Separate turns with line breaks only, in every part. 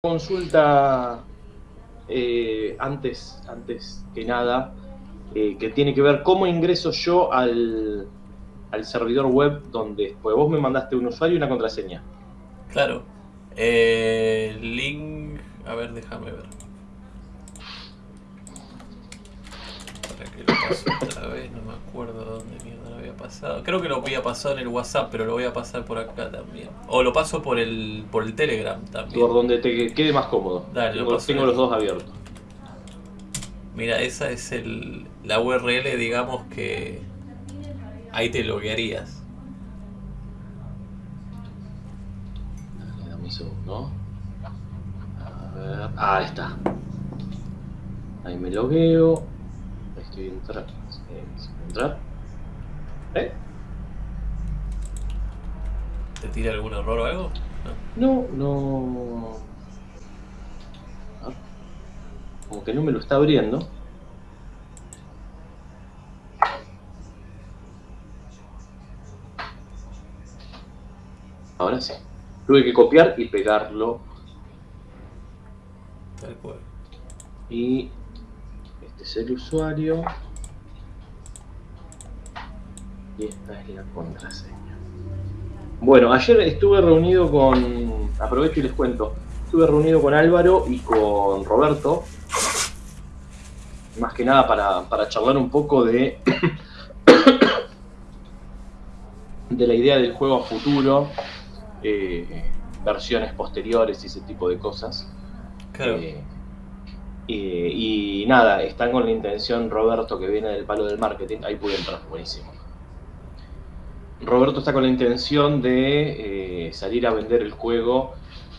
consulta eh, antes, antes que nada, eh, que tiene que ver cómo ingreso yo al, al servidor web donde pues vos me mandaste un usuario y una contraseña.
Claro. Eh, link... A ver, déjame ver. Para que lo paso otra vez, no me acuerdo dónde había pasado. Creo que lo había pasado en el WhatsApp, pero lo voy a pasar por acá también. O lo paso por el, por el Telegram también.
Por donde te quede más cómodo.
Dale, lo
tengo
paso
tengo
ahí.
los dos abiertos.
Mira, esa es el, la URL, digamos que ahí te loguearías.
Dale, dame un segundo. A ver. Ah, ahí está. Ahí me logueo. Ahí estoy entrando. entrar. ¿Eh?
¿Te tira algún error o algo?
No, no. Ah, Como que no me lo está abriendo. Ahora sí. Tuve que copiar y pegarlo.
Tal cual.
Y este es el usuario. Y esta es la contraseña. Bueno, ayer estuve reunido con. Aprovecho y les cuento. Estuve reunido con Álvaro y con Roberto. Más que nada para, para charlar un poco de. de la idea del juego a futuro. eh, versiones posteriores y ese tipo de cosas.
Claro.
Eh, y, y nada, están con la intención, Roberto, que viene del palo del marketing, ahí pude entrar, buenísimo. Roberto está con la intención de eh, salir a vender el juego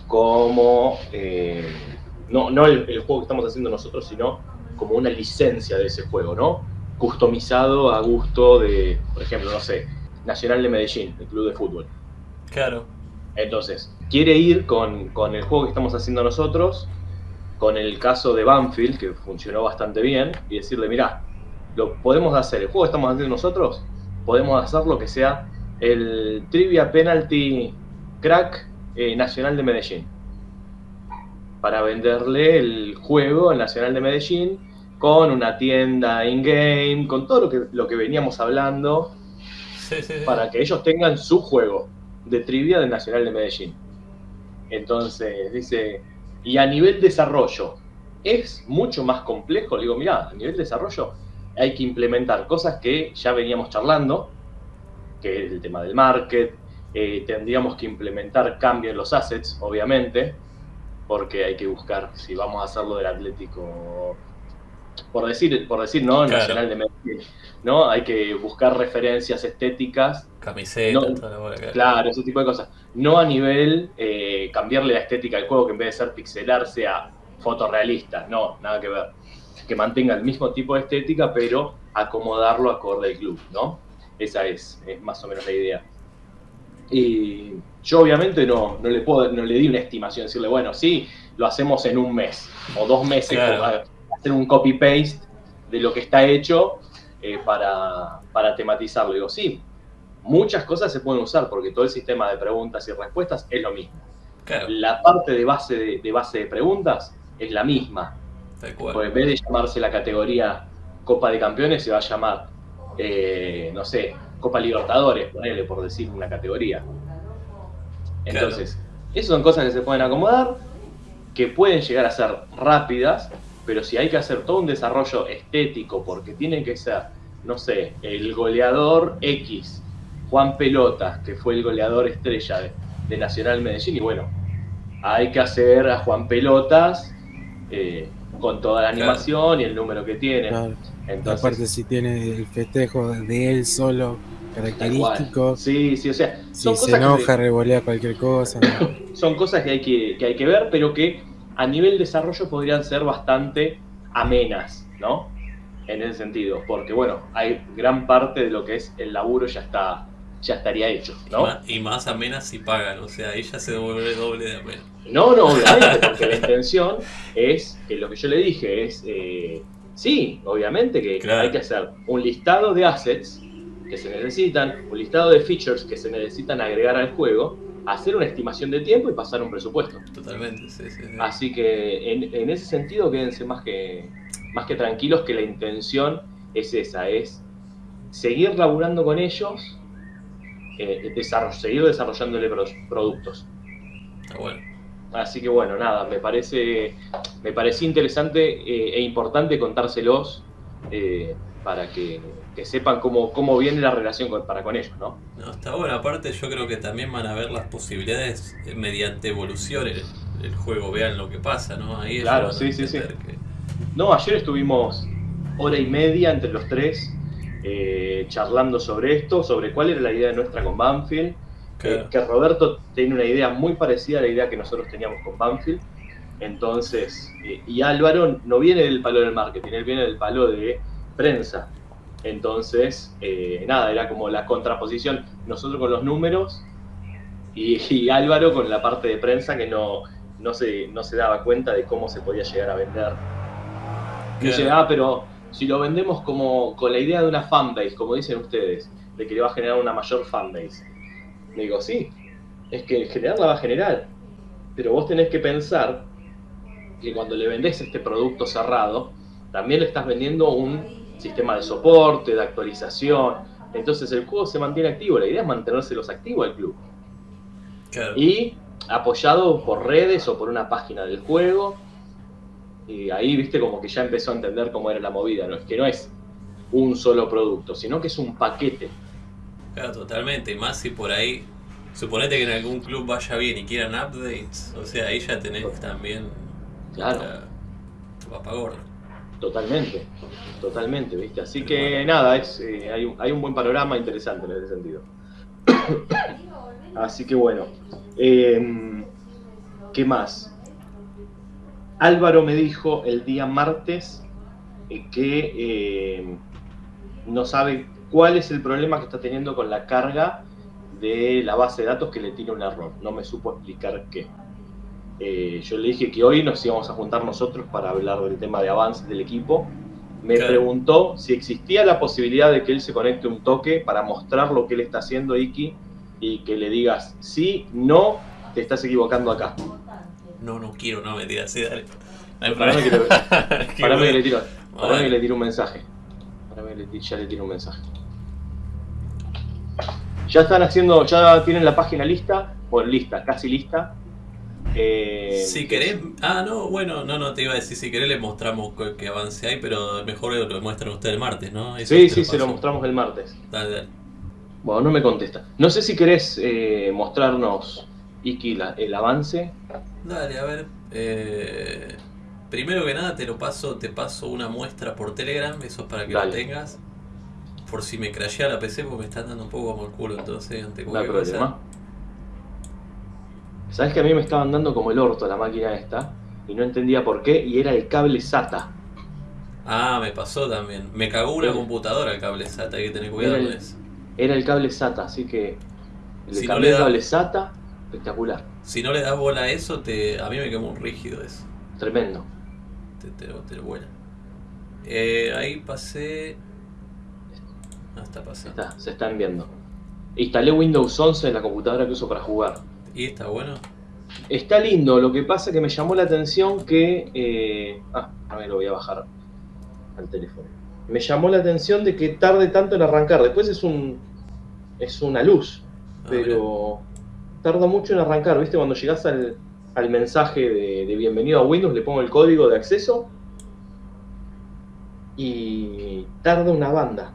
como, eh, no, no el, el juego que estamos haciendo nosotros, sino como una licencia de ese juego, ¿no? Customizado a gusto de, por ejemplo, no sé, Nacional de Medellín, el club de fútbol.
Claro.
Entonces, quiere ir con, con el juego que estamos haciendo nosotros, con el caso de Banfield, que funcionó bastante bien, y decirle, mirá, lo podemos hacer, el juego que estamos haciendo nosotros, podemos hacer lo que sea el Trivia Penalty Crack eh, Nacional de Medellín. Para venderle el juego al Nacional de Medellín con una tienda in-game, con todo lo que, lo que veníamos hablando,
Sí, sí, sí.
para que ellos tengan su juego de trivia del Nacional de Medellín. Entonces, dice, y a nivel desarrollo, ¿es mucho más complejo? Le digo, mirá, a nivel desarrollo hay que implementar cosas que ya veníamos charlando, que es el tema del market, eh, tendríamos que implementar cambio en los assets, obviamente, porque hay que buscar si vamos a hacerlo del Atlético, por decir, por decir no,
Claro.
Nacional de Medellín, ¿no? Hay que buscar referencias estéticas
Camiseta,
No,
claro.
Claro, ese tipo de cosas. No a nivel eh, cambiarle la estética al juego, que en vez de ser pixelar sea fotorrealista. No, nada que ver. Que mantenga el mismo tipo de estética, pero acomodarlo acorde al club, ¿no? Esa es, es más o menos la idea. Y yo obviamente no, no le puedo, no le di una estimación, decirle, bueno, sí, lo hacemos en un mes o dos meses,
Claro.
hacer un copy-paste de lo que está hecho eh, para, para tematizarlo. Digo, sí, muchas cosas se pueden usar porque todo el sistema de preguntas y respuestas es lo mismo.
Claro,
La parte de base de, de base de preguntas es la misma. Porque en vez de llamarse la categoría Copa de Campeones, se va a llamar, eh, no sé, Copa Libertadores, ponele por decir una categoría. Entonces, esas son cosas que se pueden acomodar, que pueden llegar a ser rápidas, pero si hay que hacer todo un desarrollo estético, porque tiene que ser, no sé, el goleador X, Juan Pelotas, que fue el goleador estrella de, de Nacional Medellín, y bueno, hay que hacer a Juan Pelotas eh, con toda la
Claro.
animación y el número que tiene.
Claro.
Entonces,
Aparte, si tiene el festejo de él solo, característico,
Sí, sí, o sea,
si
son
se
cosas que-
enoja, revolea cualquier cosa. ¿no?
son cosas que hay que, que hay que ver, pero que a nivel desarrollo podrían ser bastante amenas, ¿no? En ese sentido, porque bueno, hay gran parte de lo que es el laburo ya está, ya estaría hecho, ¿no?
Y más amenas si pagan, o sea, ya se devuelve doble de amena.
No, no, obviamente, porque la intención es que lo que yo le dije es, eh, sí, obviamente que
Claro.
hay que hacer un listado de assets que se necesitan, un listado de features que se necesitan agregar al juego, hacer una estimación de tiempo y pasar un presupuesto.
Totalmente, sí, sí. sí.
Así que en, en ese sentido quédense más que, más que tranquilos que la intención es esa, es seguir laburando con ellos, eh, desarroll- seguir desarrollándole pro- productos.
Está bueno.
Así que bueno, nada, me parece, me parecía interesante eh, e importante contárselos eh, para que, que sepan cómo, cómo viene la relación con- para con ellos, ¿no?
No, está bueno. Aparte, yo creo que también van a ver las posibilidades eh, mediante evolución el, el juego. Vean lo que pasa, ¿no? Ahí
Claro, sí, sí, sí.
que-
No, ayer estuvimos hora y media entre los tres eh, charlando sobre esto, sobre cuál era la idea nuestra con Banfield.
Claro.
Eh, que Roberto tiene una idea muy parecida a la idea que nosotros teníamos con Banfield. Entonces, eh, y Álvaro no viene del palo del marketing, él viene del palo de prensa. Entonces, eh, nada, era como la contraposición, nosotros con los números y, y Álvaro con la parte de prensa que no, no, se, no se daba cuenta de cómo se podía llegar a vender. Dice, ah, pero si lo vendemos como con la idea de una fanbase, como dicen ustedes, de que le va a generar una mayor fanbase. Le digo, sí, es que generar la va a generar, pero vos tenés que pensar que cuando le vendés este producto cerrado, también le estás vendiendo un sistema de soporte, de actualización. Entonces el juego se mantiene activo, la idea es mantenérselos activo al club.
Claro.
Y apoyado por redes o por una página del juego. Y ahí, viste, como que ya empezó a entender cómo era la movida, ¿no? Es que no es un solo producto, sino que es un paquete.
Claro, totalmente. Y más si por ahí, suponete que en algún club vaya bien y quieran updates, o sea, ahí ya tenés también
Claro.
la gorda.
Totalmente, totalmente, ¿viste? Así que nada, es, eh, hay, un, hay un buen panorama interesante en ese sentido. Así que bueno, eh, ¿qué más? Álvaro me dijo el día martes eh, que eh, no sabe cuál es el problema que está teniendo con la carga de la base de datos que le tiene un error. No me supo explicar qué. Eh, yo le dije que hoy nos íbamos a juntar nosotros para hablar del tema de avance del equipo. Me
Claro.
preguntó si existía la posibilidad de que él se conecte un toque para mostrar lo que él está haciendo, Iki, y que le digas, sí, no, te estás equivocando acá.
No, no quiero, no, mentira, sí, dale. No hay
Parame que,
problema.
le- que tiro, que le tiro un mensaje. Parame que le ti- ya le tiro un mensaje. Ya están haciendo, ya tienen la página lista, bueno, lista, casi lista. Eh,
Si querés, ah, no, bueno, no, no, te iba a decir, si querés le mostramos que, que avance hay, pero mejor lo muestran ustedes el martes, ¿no? Eso
Sí, sí, se lo mostramos el martes.
Dale, dale.
Bueno, no me contesta. No sé si querés eh, mostrarnos, Iki, la- el avance.
Dale, a ver. eh, primero que nada te lo paso, te paso una muestra por Telegram, eso es para que
Dale.
lo tengas. Por si me crashea la PC porque me están dando un poco como el culo, entonces ante
No
cualquier cosa.
problema. Sabes que a mí me estaban dando como el orto la máquina esta y no entendía por qué y era el cable SATA.
Ah, me pasó también. Me cagó una
Sí.
computadora el cable SATA, hay que tener cuidado con eso.
Era el cable SATA, así que le
Si no
cambié el cable SATA, espectacular,
Si no le das bola a eso, te, a mí me quemó un rígido eso.
tremendo.
Te, te, lo- te lo vuela. Eh, ahí pasé. Está pasando.
Está, se están viendo. Instalé Windows 11 en la computadora que uso para jugar.
¿Y está bueno?
Está lindo, lo que pasa que me llamó la atención que... eh, ah, a ver, lo voy a bajar al teléfono. Me llamó la atención de que tarde tanto en arrancar. Después es un es una luz,
Ah,
pero tarda mucho en arrancar. ¿Viste? Cuando llegas al, al mensaje de, de bienvenido a Windows, le pongo el código de acceso y tarda una banda.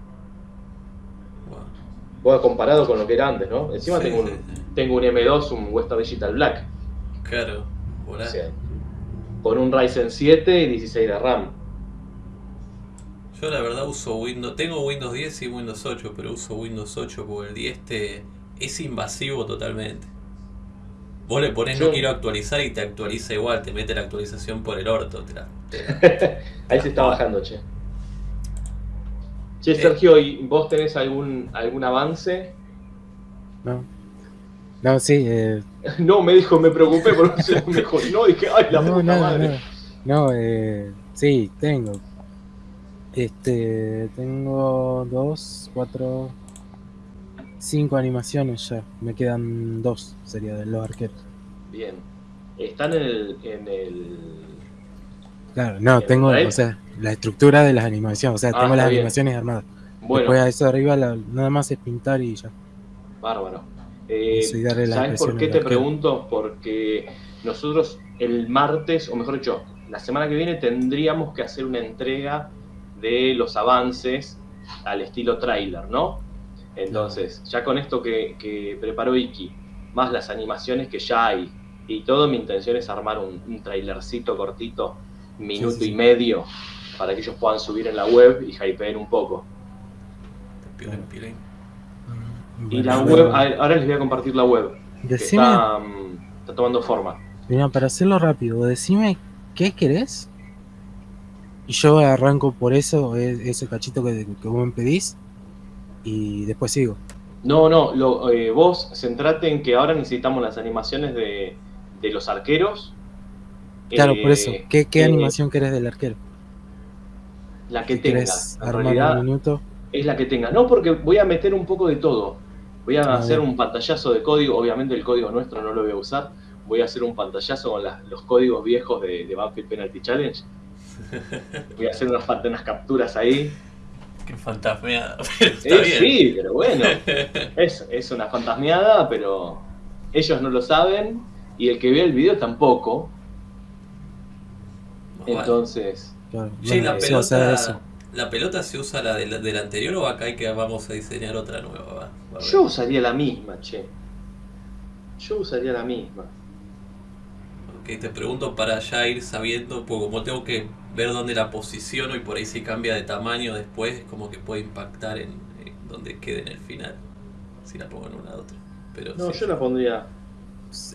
Bueno.
Comparado con lo que era antes, ¿no? Encima
Sí,
tengo, un,
sí, sí.
tengo un M2, un Western Digital Black.
Claro.
O sea, con un Ryzen 7 y 16 de RAM.
Yo la verdad uso Windows, tengo Windows 10 y Windows 8, pero uso Windows 8 porque el 10 te, es invasivo totalmente. Vos le pones no quiero actualizar y te actualiza igual, te mete la actualización por el orto. Te la- te la-
Ahí se está bajando, che. Che,
Eh.
Sergio, ¿y vos tenés algún, algún avance?
No. No, sí, eh,
No, me dijo, me preocupé por eso me dijo, no, dije, ay, la
no,
puta
no,
madre.
no, no, eh, sí, tengo. Este, tengo dos, cuatro, cinco animaciones ya. Me quedan dos, sería de los arqueros.
Bien. Están en el. En el...
Claro, no,
¿En
tengo, o sea, la estructura de las animaciones. O sea,
Ah,
tengo las
bien.
animaciones armadas.
Bueno,
Después a eso de arriba la- nada más es pintar y ya.
bárbaro. Eh, ¿Sabes por qué te pregunto? Porque nosotros el martes, o mejor dicho, la semana que viene tendríamos que hacer una entrega de los avances al estilo trailer, ¿no? Entonces, ya con esto que, que preparó Iki, más las animaciones que ya hay, y todo, mi intención es armar un, un trailercito cortito, minuto
Sí, sí, sí.
y medio, para que ellos puedan subir en la web y hypeen un poco. Y la web, ahora les voy a compartir la web, que
Decime,
está, mm, está tomando forma.
mira, para hacerlo rápido, decime qué querés. Y yo arranco por eso, e- ese cachito que, que vos me pedís. Y después sigo.
No, no, lo, eh, vos centrate en que ahora necesitamos las animaciones de, de los arqueros.
Claro,
Eh,
por eso. ¿Qué, qué
eh,
animación querés del arquero?
La que tengas. En realidad
un minuto.
es la que tengas. No, porque voy a meter un poco de todo. Voy a
Ah,
hacer
bien.
un pantallazo de código. Obviamente el código nuestro no lo voy a usar. Voy a hacer un pantallazo con las- los códigos viejos de, de Banfield Penalty Challenge. Voy a hacer unas, unas capturas ahí.
Qué fantasmeada. Pero está
Eh,
bien.
sí, pero bueno. Es, es una fantasmeada, pero ellos no lo saben y el que ve el video tampoco. Entonces,
Claro,
la pelota,
eso.
¿la pelota se usa la del, del anterior o acá hay que vamos a diseñar otra nueva? Va,
yo usaría la misma, che. Yo usaría la misma.
Ok, te pregunto para ya ir sabiendo, porque como tengo que ver dónde la posiciono y por ahí si cambia de tamaño después, como que puede impactar en, en donde quede en el final. Si la pongo en una u otra. Pero
No,
sí.
yo la pondría.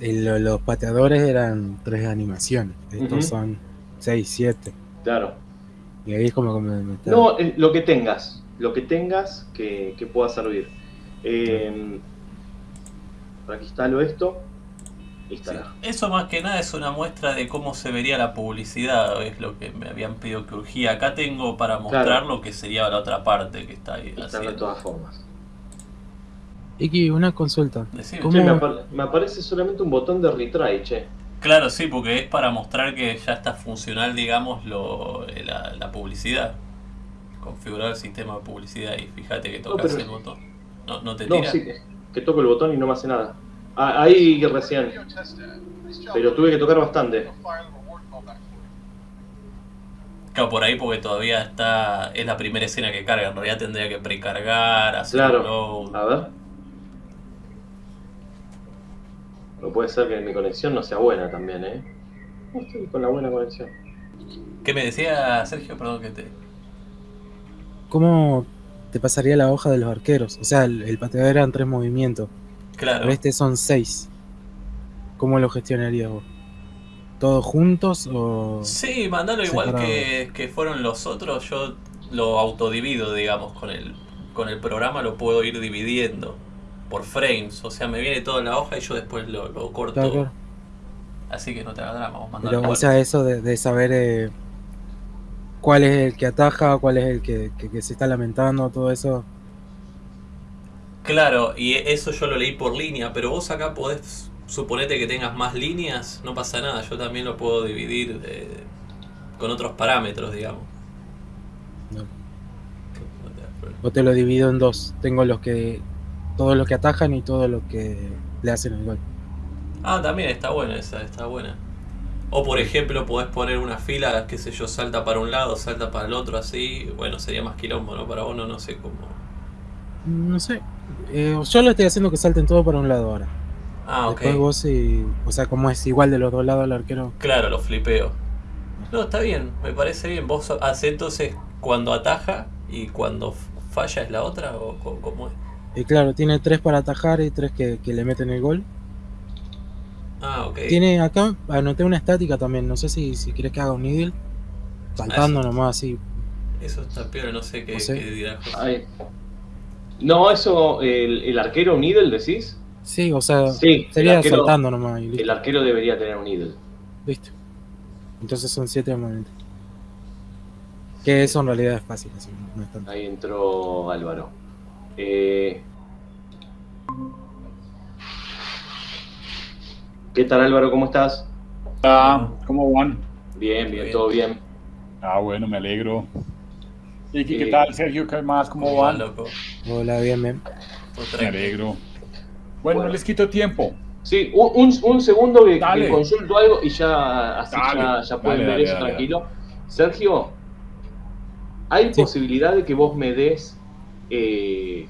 El- lo- los pateadores eran tres animaciones. Estos son seis, siete.
Claro.
Y ahí es como que me, me está-
No, eh, lo que tengas. Lo que tengas que, que pueda servir. Eh, por aquí instalo esto.
Sí,
Instalar.
Eso más que nada es una muestra de cómo se vería la publicidad, es lo que me habían pedido que urgía. Acá tengo para mostrar
Claro.
lo que sería la otra parte que está ahí
de todas formas.
Iki, una consulta.
Che, me, me aparece solamente un botón de retry, che.
Claro, sí, porque es para mostrar que ya está funcional, digamos, lo, la, la publicidad. Configurar el sistema de publicidad y fíjate que tocas
pero-
el botón. No, no te
No,
tira.
sí, que, que toco el botón y no me hace nada. Ah, ahí recién. Pero tuve que tocar bastante.
Claro, por ahí porque todavía está. Es la primera escena que carga. En realidad tendría que precargar, hacer
Claro.
un load.
A ver. No puede ser que mi conexión no sea buena también, ¿eh? No estoy con la buena conexión.
¿Qué me decía Sergio? Perdón que te.
¿Cómo te pasaría la hoja de los arqueros? O sea, el, el pateador eran tres movimientos.
Claro.
Pero este son seis. ¿Cómo lo gestionarías vos? ¿Todos juntos o...?
Sí, mandalo igual que, que fueron los otros. Yo lo autodivido, digamos, con el, con el programa lo puedo ir dividiendo por frames. O sea, me viene todo en la hoja y yo después lo, lo corto.
Claro, claro.
Así que no te hagas drama, vos
Pero, o sea, eso de, de saber eh, cuál es el que ataja, cuál es el que, que- que se está lamentando, todo eso.
Claro, y eso yo lo leí por línea, pero vos acá podés, suponete que tengas más líneas, no pasa nada, yo también lo puedo dividir eh, con otros parámetros, digamos.
No.
Te.
O te lo divido en dos. Tengo los que... Todos los que atajan y todos los que le hacen el gol.
Ah, también está buena esa, está buena. O por ejemplo, podés poner una fila, qué sé yo, salta para un lado, salta para el otro, así. Bueno, sería más quilombo, ¿no? Para vos no, sé cómo.
No sé. Eh, yo lo estoy haciendo que salten todo para un lado ahora.
Ah, ok.
Después vos y... O sea, como es igual de los dos lados el arquero.
Claro, lo flipeo. No, está bien, me parece bien. ¿Vos hace entonces cuando ataja y cuando falla es la otra? ¿O cómo es?
Y claro, tiene tres para atajar y tres que, que le meten el gol.
Ah, ok.
Tiene acá, anoté una estática también. No sé si, si quieres que haga un needle. Saltando
Ah, sí.
nomás así.
Eso está peor, no sé qué,
No sé.
qué dirá José.
Ahí. No, eso, el, el arquero un idle, decís.
Sí, o sea,
Sí,
sería
arquero-
saltando nomás y listo.
El arquero debería tener un idle.
listo. Entonces son siete movimientos. Que eso en realidad es fácil, así, no es tanto.
Ahí entró Álvaro. Eh, ¿Qué tal Álvaro? ¿Cómo estás?
Ah, ¿Cómo van?
Bien, bien, todo bien.
Ah, bueno, me alegro. ¿Y qué,
eh,
tal Sergio? ¿Qué más? ¿Cómo van?
Hola, bien, bien.
Me alegro. Bueno, no les quito tiempo.
Sí, un, segundo que, consulto algo y ya, así ya, pueden ver eso tranquilo. Sergio, ¿hay posibilidad de que vos me des eh,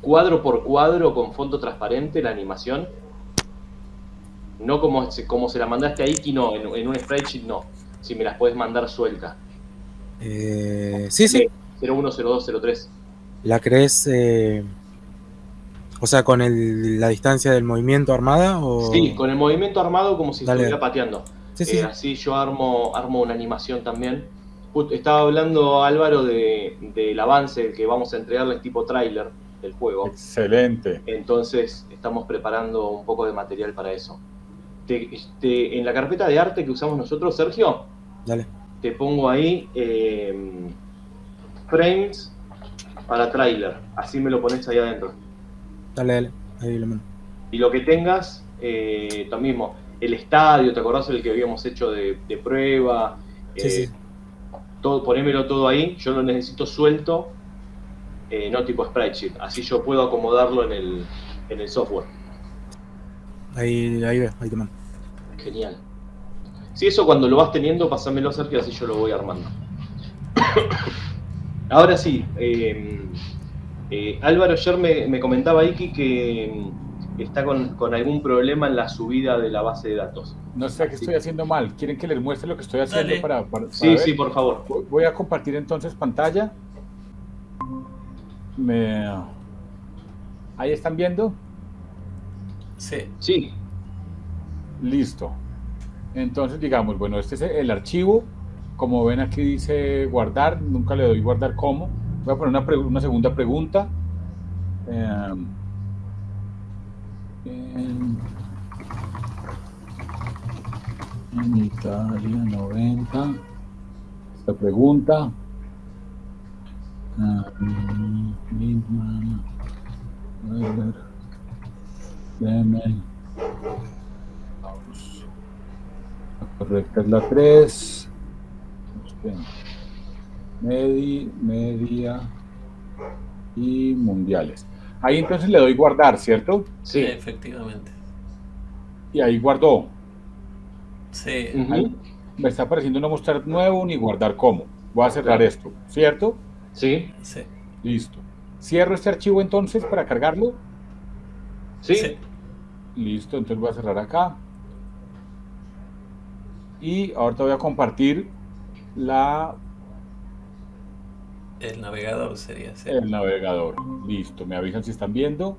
cuadro por cuadro con fondo transparente la animación? No como, se- como se la mandaste a Iki, no, en, en un spreadsheet no. Si me las puedes mandar suelta.
Eh, sí, sí.
010203.
¿La crees, eh, o sea, con el- la distancia del movimiento armada? O...
Sí, con el movimiento armado como si
Dale.
estuviera pateando.
Sí, sí,
Eh,
sí.
así yo armo, armo una animación también. Estaba hablando Álvaro de- del avance que vamos a entregarles tipo tráiler del juego.
Excelente.
Entonces estamos preparando un poco de material para eso. Te- te- en la carpeta de arte que usamos nosotros, Sergio,
Dale.
te pongo ahí eh, frames para tráiler. Así me lo pones ahí adentro.
Dale, dale. Ahí lo mando.
Y lo que tengas, eh, lo mismo, el estadio, ¿te acordás el que habíamos hecho de, de prueba?
Sí,
Eh,
sí.
Todo, ponémelo todo ahí, yo lo necesito suelto, eh, no tipo spreadsheet, así yo puedo acomodarlo en el, en el software.
Ahí, ahí veo, ahí te mando.
Genial. Si eso cuando lo vas teniendo, pásamelo Sergio, así yo lo voy armando. Ahora sí, eh, eh, Álvaro ayer me, me comentaba Iki que está con, con algún problema en la subida de la base de datos.
No sé qué estoy haciendo mal. ¿Quieren que les muestre lo que estoy haciendo
Dale.
para, para- para
Sí,
ver?
sí, por favor.
Voy- a compartir entonces pantalla. Me... Ahí están viendo.
Sí.
Sí,
Listo. Entonces, digamos, bueno, este es el archivo. Como ven aquí dice guardar, nunca le doy guardar como. Voy a poner una, una segunda pregunta. Em, en, en Italia 90. Esta pregunta. Ah, Lindman, Weber, Clement. Vamos. La correcta es la 3. Medi, media y mundiales. Ahí entonces le doy guardar, ¿cierto?
sí.
Efectivamente.
Y ahí guardó.
Sí.
Ahí me está apareciendo no mostrar nuevo ni guardar como. Voy a cerrar esto, ¿cierto?
Sí,
Sí.
Listo. Cierro este archivo entonces para cargarlo.
sí,
Sí.
Listo, entonces voy a cerrar acá. Y ahorita voy a compartir la,
El navegador sería. Sí.
el navegador. Listo, me avisan si están viendo.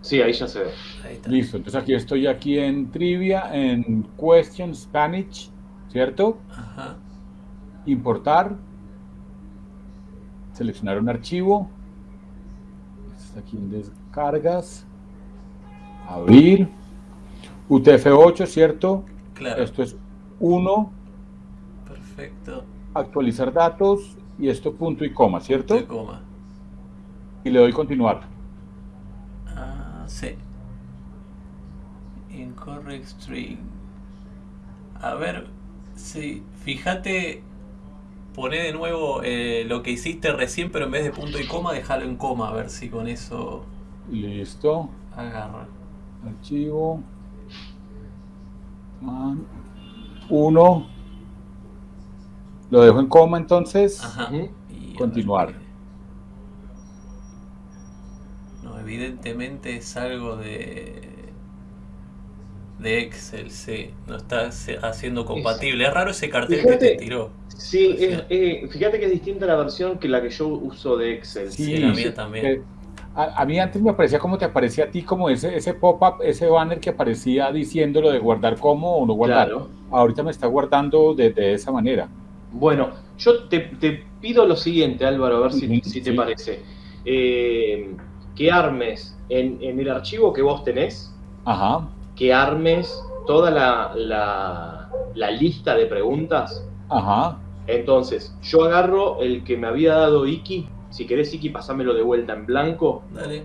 sí, ahí ya se ve.
Ahí está.
Listo, entonces aquí estoy aquí en trivia, en question Spanish, ¿cierto?
Ajá.
Importar. Seleccionar un archivo. Está aquí en descargas. Abrir. UTF-8, ¿cierto?
Claro.
Esto es 1.
Perfecto.
Actualizar datos. Y esto punto y coma, ¿cierto?
De coma.
Y le doy continuar.
Ah, sí. Incorrect string. A ver, sí. Fíjate, poné de nuevo eh, lo que hiciste recién, pero en vez de punto y coma, déjalo en coma, a ver si con eso
Listo.
agarra.
Archivo. 1. Lo dejo en coma entonces.
Ajá. Y
Continuar.
No, evidentemente es algo de. de Excel, sí. No está haciendo compatible. Es raro ese cartel que te tiró.
Sí, es- eh, fíjate que es distinta la versión que la que yo uso de Excel.
Sí, la mía también.
eh, A, a mí antes me parecía como te aparecía a ti, como ese, ese pop-up, ese banner que aparecía diciendo lo de guardar como o no guardar.
Claro.
Ahorita me está guardando de, de esa manera.
Bueno, yo te, te pido lo siguiente, Álvaro, a ver si, te
sí.
parece. Eh, que armes en, en el archivo que vos tenés,
Ajá.
que armes toda la, la- la lista de preguntas.
Ajá.
Entonces, yo agarro el que me había dado Iki. Si querés, Iki, pasámelo de vuelta en blanco.
Dale.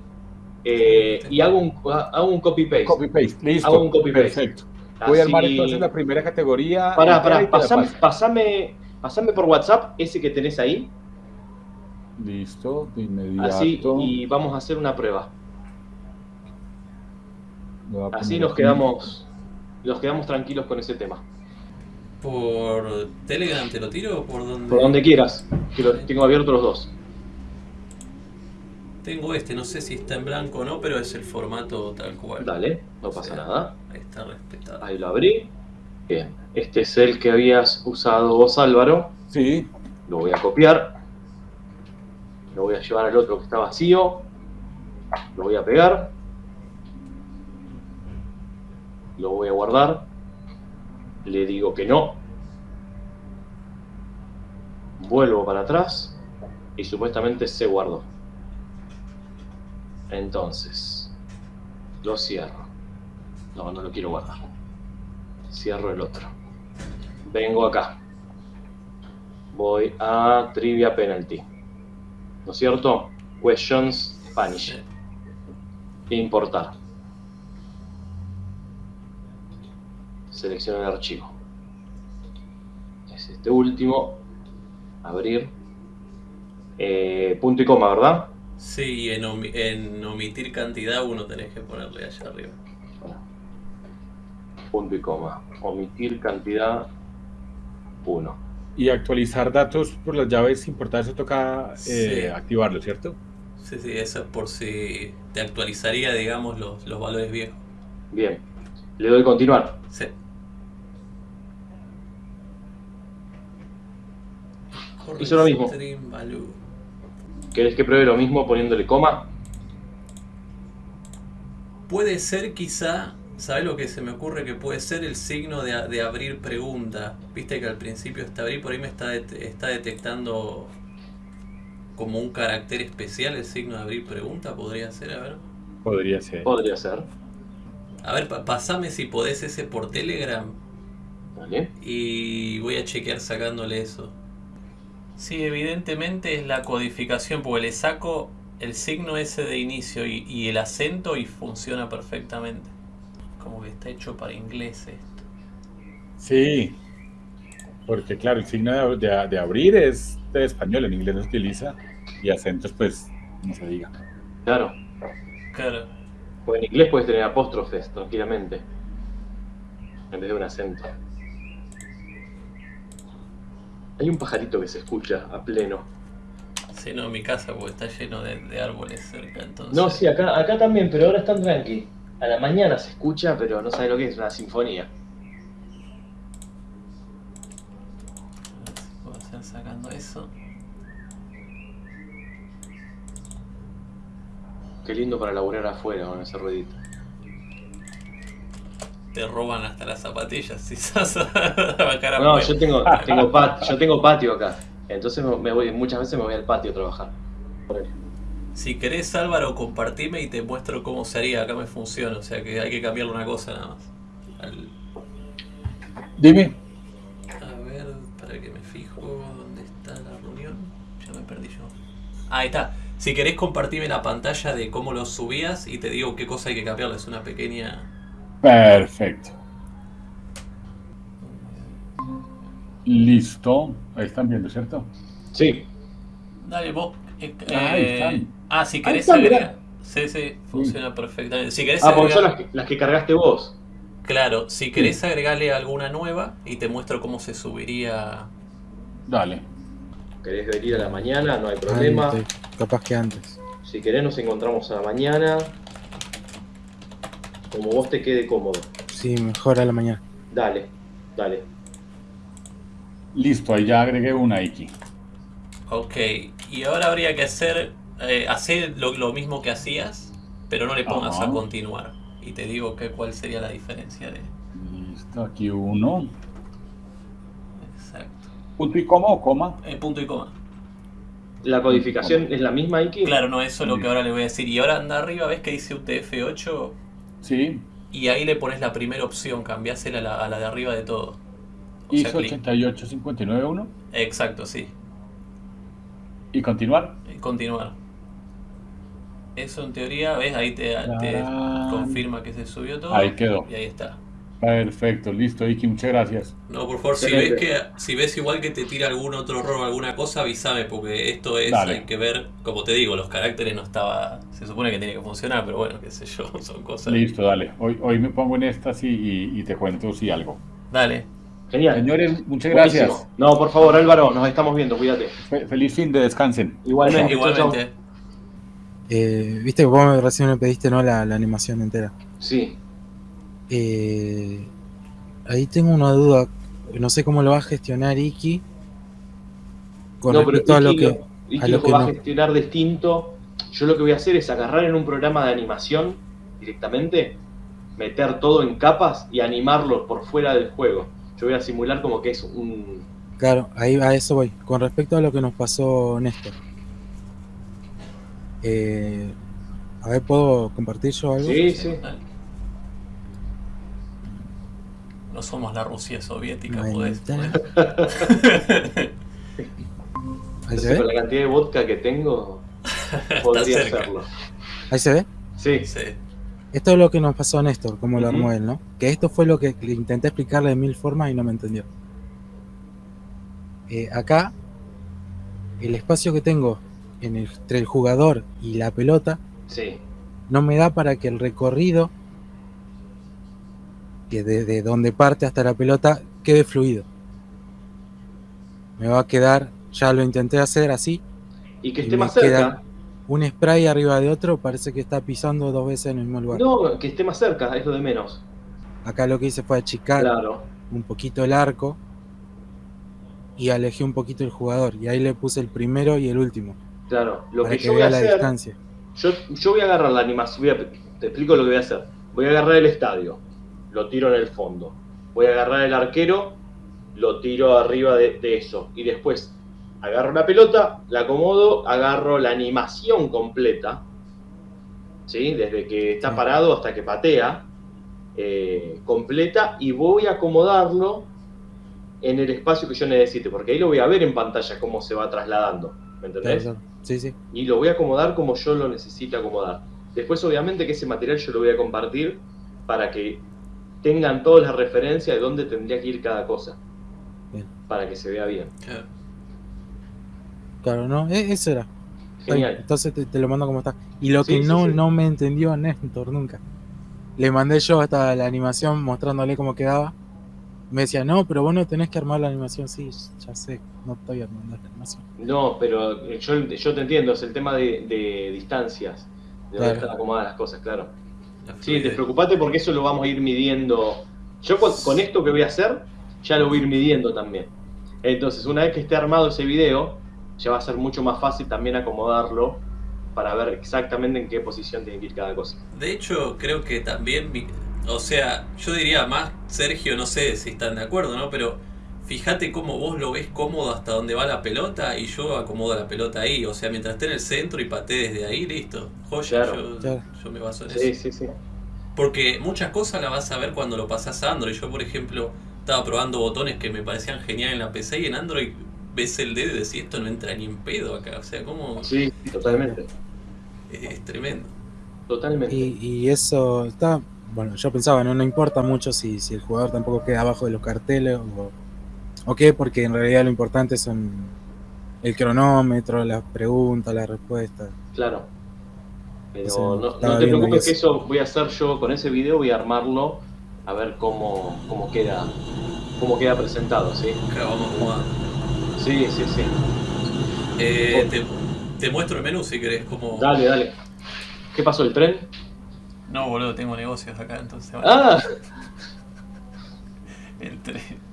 Eh, y hago un, hago un copy-paste.
Copy-paste, listo.
Hago un copy-paste.
Perfecto. Voy a armar entonces la primera categoría.
Pará, pará, pasame, pasame, pasame por WhatsApp ese que tenés ahí.
Listo, de inmediato.
Así y vamos a hacer una prueba. Así nos quedamos, nos quedamos tranquilos con ese tema.
¿Por Telegram te lo tiro o por donde?
Por donde quieras, que lo tengo abiertos los dos.
Tengo este, no sé si está en blanco o no, pero es el formato tal cual.
Dale, no pasa nada.
Ahí está respetado.
Ahí lo abrí. Bien, este es el que habías usado vos, Álvaro.
Sí,
Lo voy a copiar. Lo voy a llevar al otro que está vacío. Lo voy a pegar. Lo voy a guardar. Le digo que no. Vuelvo para atrás. Y supuestamente se guardó. Entonces, lo cierro. No, no lo quiero guardar. Cierro el otro. Vengo acá voy a Trivia Penalty. ¿No es cierto? Questions Spanish. Importar. Selecciono el archivo. Es este último. Abrir. Eh, punto y coma, ¿verdad?
Sí, en, en omitir cantidad uno tenés que ponerle allá arriba.
Punto y coma. Omitir cantidad 1.
y actualizar datos por las llaves importadas, eso toca eh,
Sí.
activarlo, ¿cierto?
Sí, sí, eso es por si te actualizaría, digamos, los, los valores viejos.
Bien. Le doy continuar.
Sí.
Hizo lo mismo. ¿Querés que pruebe lo mismo poniéndole coma?
Puede ser quizá, ¿sabes lo que se me ocurre? Que puede ser el signo de, de abrir pregunta. Viste que al principio está abrir, por ahí me está, det- está detectando como un carácter especial el signo de abrir pregunta, podría ser, a ver.
Podría ser.
Podría ser.
A ver, pa- pasame si podés ese por Telegram
¿Vale?
y voy a chequear sacándole eso. Sí, evidentemente es la codificación, porque le saco el signo ese de inicio y, y el acento y funciona perfectamente. Como que está hecho para inglés esto.
Sí, porque claro, el signo de, de- de abrir es de español, en inglés no se utiliza, y acentos pues no se diga.
Claro.
Claro.
O en inglés puedes tener apóstrofes tranquilamente. En vez de un acento. Hay un pajarito que se escucha a pleno.
Sí, no, mi casa porque está lleno de, de árboles cerca, entonces.
No, sí, acá, acá también, pero ahora están tranqui. A la mañana se escucha, pero no sabe lo que es una sinfonía.
A ver si puedo hacer sacando eso.
Qué lindo para laburar afuera con ese ruidito.
Te roban hasta las zapatillas si sos a
No, yo tengo, tengo, pat- yo tengo patio acá. Entonces me, me voy, muchas veces me voy al patio a trabajar.
Si querés, Álvaro, compartime y te muestro cómo se haría. Acá me funciona, o sea que hay que cambiarle una cosa nada más. Al-
Dime.
A ver, para que me fijo dónde está la reunión. Ya me perdí yo. Ah, Ahí está. Si querés, compartime la pantalla de cómo lo subías y te digo qué cosa hay que cambiarle. Es una pequeña.
Perfecto. Listo. Ahí están viendo, ¿cierto?
Sí,
Dale, vos. eh,
Ah, ahí
eh,
están.
Ah, si querés agregar. Sí, sí, funciona perfectamente. Si querés
Ah, porque son
agregar-
las que, las que cargaste vos.
Claro, si querés agregarle alguna nueva y te muestro cómo se subiría.
Dale.
Querés venir a la mañana, no hay problema.
Antes, capaz que antes.
Si querés nos encontramos a la mañana. Como vos te quede cómodo.
Sí, mejor a la mañana.
Dale, dale.
Listo, ahí ya agregué una X.
Ok, y ahora habría que hacer, eh, hacer lo, lo mismo que hacías, pero no le pongas
Ajá.
a continuar. Y te digo que cuál sería la diferencia de...
Listo, aquí uno.
Exacto.
Punto y coma o coma.
Eh, punto y coma.
¿La codificación es la misma, Iki?
Claro, no, eso es lo que ahora le voy a decir. Y ahora anda arriba, ves que dice UTF-8
Sí.
y ahí le pones la primera opción, cambiásela a la, a la de arriba de todo. O
ISO
clic.
88591
Exacto, sí.
y continuar.
Y Continuar. Eso en teoría, ¿ves? Ahí te, te confirma que se subió todo.
Ahí quedó.
Y ahí está.
Perfecto, listo, Iki, muchas gracias.
No, por favor, si ves, que, si ves igual que te tira algún otro error o alguna cosa, avísame, porque esto es,
Dale.
hay que ver, como te digo, los caracteres no estaba, se supone que tiene que funcionar, pero bueno, qué sé yo, son cosas.
Listo, dale. Hoy, hoy me pongo en estas y, y- y te cuento si algo.
Dale,
Genial.
Señores, muchas
Buenísimo.
gracias.
No, por favor, Álvaro, nos estamos viendo, cuídate.
Fe- feliz fin de descansen.
Igualmente. chau, chau.
Eh, Viste que vos recién me pediste no la, la animación entera.
Sí.
Eh, ahí tengo una duda. No sé cómo lo va a gestionar Iki. Con
no, pero
respecto a lo que.
Iki
a lo
lo
que
va a gestionar distinto. Yo lo que voy a hacer es agarrar en un programa de animación directamente, meter todo en capas y animarlo por fuera del juego. Yo voy a simular como que es un...
Claro, ahí a eso voy. Con respecto a lo que nos pasó Néstor. Eh, a ver, ¿puedo compartir yo algo?
Sí, sí.
No somos la Rusia soviética, podés.
Ahí se
con la cantidad de vodka que tengo, podría hacerlo.
Ahí se ve.
Sí,
Sí.
Esto es lo que nos pasó a Néstor, como lo armó él, ¿no? Que esto fue lo que le intenté explicarle de mil formas y no me entendió. Eh, acá, el espacio que tengo en el- entre el jugador y la pelota
sí.
no me da para que el recorrido que desde donde parte hasta la pelota quede fluido. Me va a quedar, ya lo intenté hacer así,
Y que esté más cerca.
queda- un spray arriba de otro, parece que está pisando dos veces en el mismo lugar.
No, que esté más cerca, es lo de menos.
Acá lo que hice fue achicar
Claro.
un poquito el arco y alejé un poquito el jugador. Y ahí le puse el primero y el último.
Claro, lo
para
que
que,
yo voy a
la
hacer,
distancia.
yo, yo voy a agarrar la animación, a- te explico lo que voy a hacer. Voy a agarrar el estadio, lo tiro en el fondo. Voy a agarrar el arquero, lo tiro arriba de, de eso. Y después agarro la pelota, la acomodo, agarro la animación completa, ¿sí? desde que está parado hasta que patea, eh, completa, y voy a acomodarlo en el espacio que yo necesite, porque ahí lo voy a ver en pantalla cómo se va trasladando. ¿Me entendés?
Claro. Sí, sí.
y lo voy a acomodar como yo lo necesite acomodar. Después, obviamente, que ese material yo lo voy a compartir para que tengan todas las referencias de dónde tendría que ir cada cosa.
Bien.
Para que se vea bien.
Claro.
Claro, no, e- eso era.
Genial.
Entonces te, te lo mando como está. Y lo
Sí,
que
sí,
no,
sí.
no me entendió Néstor nunca. Le mandé yo hasta la animación mostrándole cómo quedaba. Me decía, no, pero vos no tenés que armar la animación. Sí, ya sé, no estoy armando.
No, pero eh, yo, yo te entiendo, es el tema de, de distancias, de dónde
Claro.
están acomodadas las cosas, claro.
La
Sí, despreocupate porque eso lo vamos a ir midiendo. Yo con, con esto que voy a hacer, ya lo voy a ir midiendo también. Entonces, una vez que esté armado ese video, ya va a ser mucho más fácil también acomodarlo para ver exactamente en qué posición tiene que ir cada cosa.
De hecho, creo que también, o sea, yo diría más, Sergio, no sé si están de acuerdo, ¿no? Pero fíjate cómo vos lo ves cómodo hasta donde va la pelota y yo acomodo la pelota ahí. O sea, mientras esté en el centro y patee desde ahí, listo. Joya,
Claro.
yo,
Claro.
yo me baso en
Sí,
eso.
sí, sí.
Porque muchas cosas las vas a ver cuando lo pasas a Android. Yo, por ejemplo, estaba probando botones que me parecían genial en la PC y en Android ves el dedo y decís, esto no entra ni en pedo acá. O sea, como
Sí, totalmente.
es, es tremendo.
Totalmente.
Y, y eso está. Bueno, yo pensaba, no, no importa mucho si, si el jugador tampoco queda abajo de los carteles o, o qué, porque en realidad lo importante son el cronómetro, las preguntas, las respuestas.
Claro. Pero no, no te preocupes que
eso.
voy a hacer yo con ese video, voy a armarlo a ver cómo, cómo queda cómo queda presentado, ¿sí?
Acá vamos jugando.
Sí, sí, sí.
Eh, te, te muestro el menú si querés. Como...
Dale, dale. ¿Qué pasó el tren?
No, boludo, tengo negocios acá, entonces. bueno,
Ah,
El tren.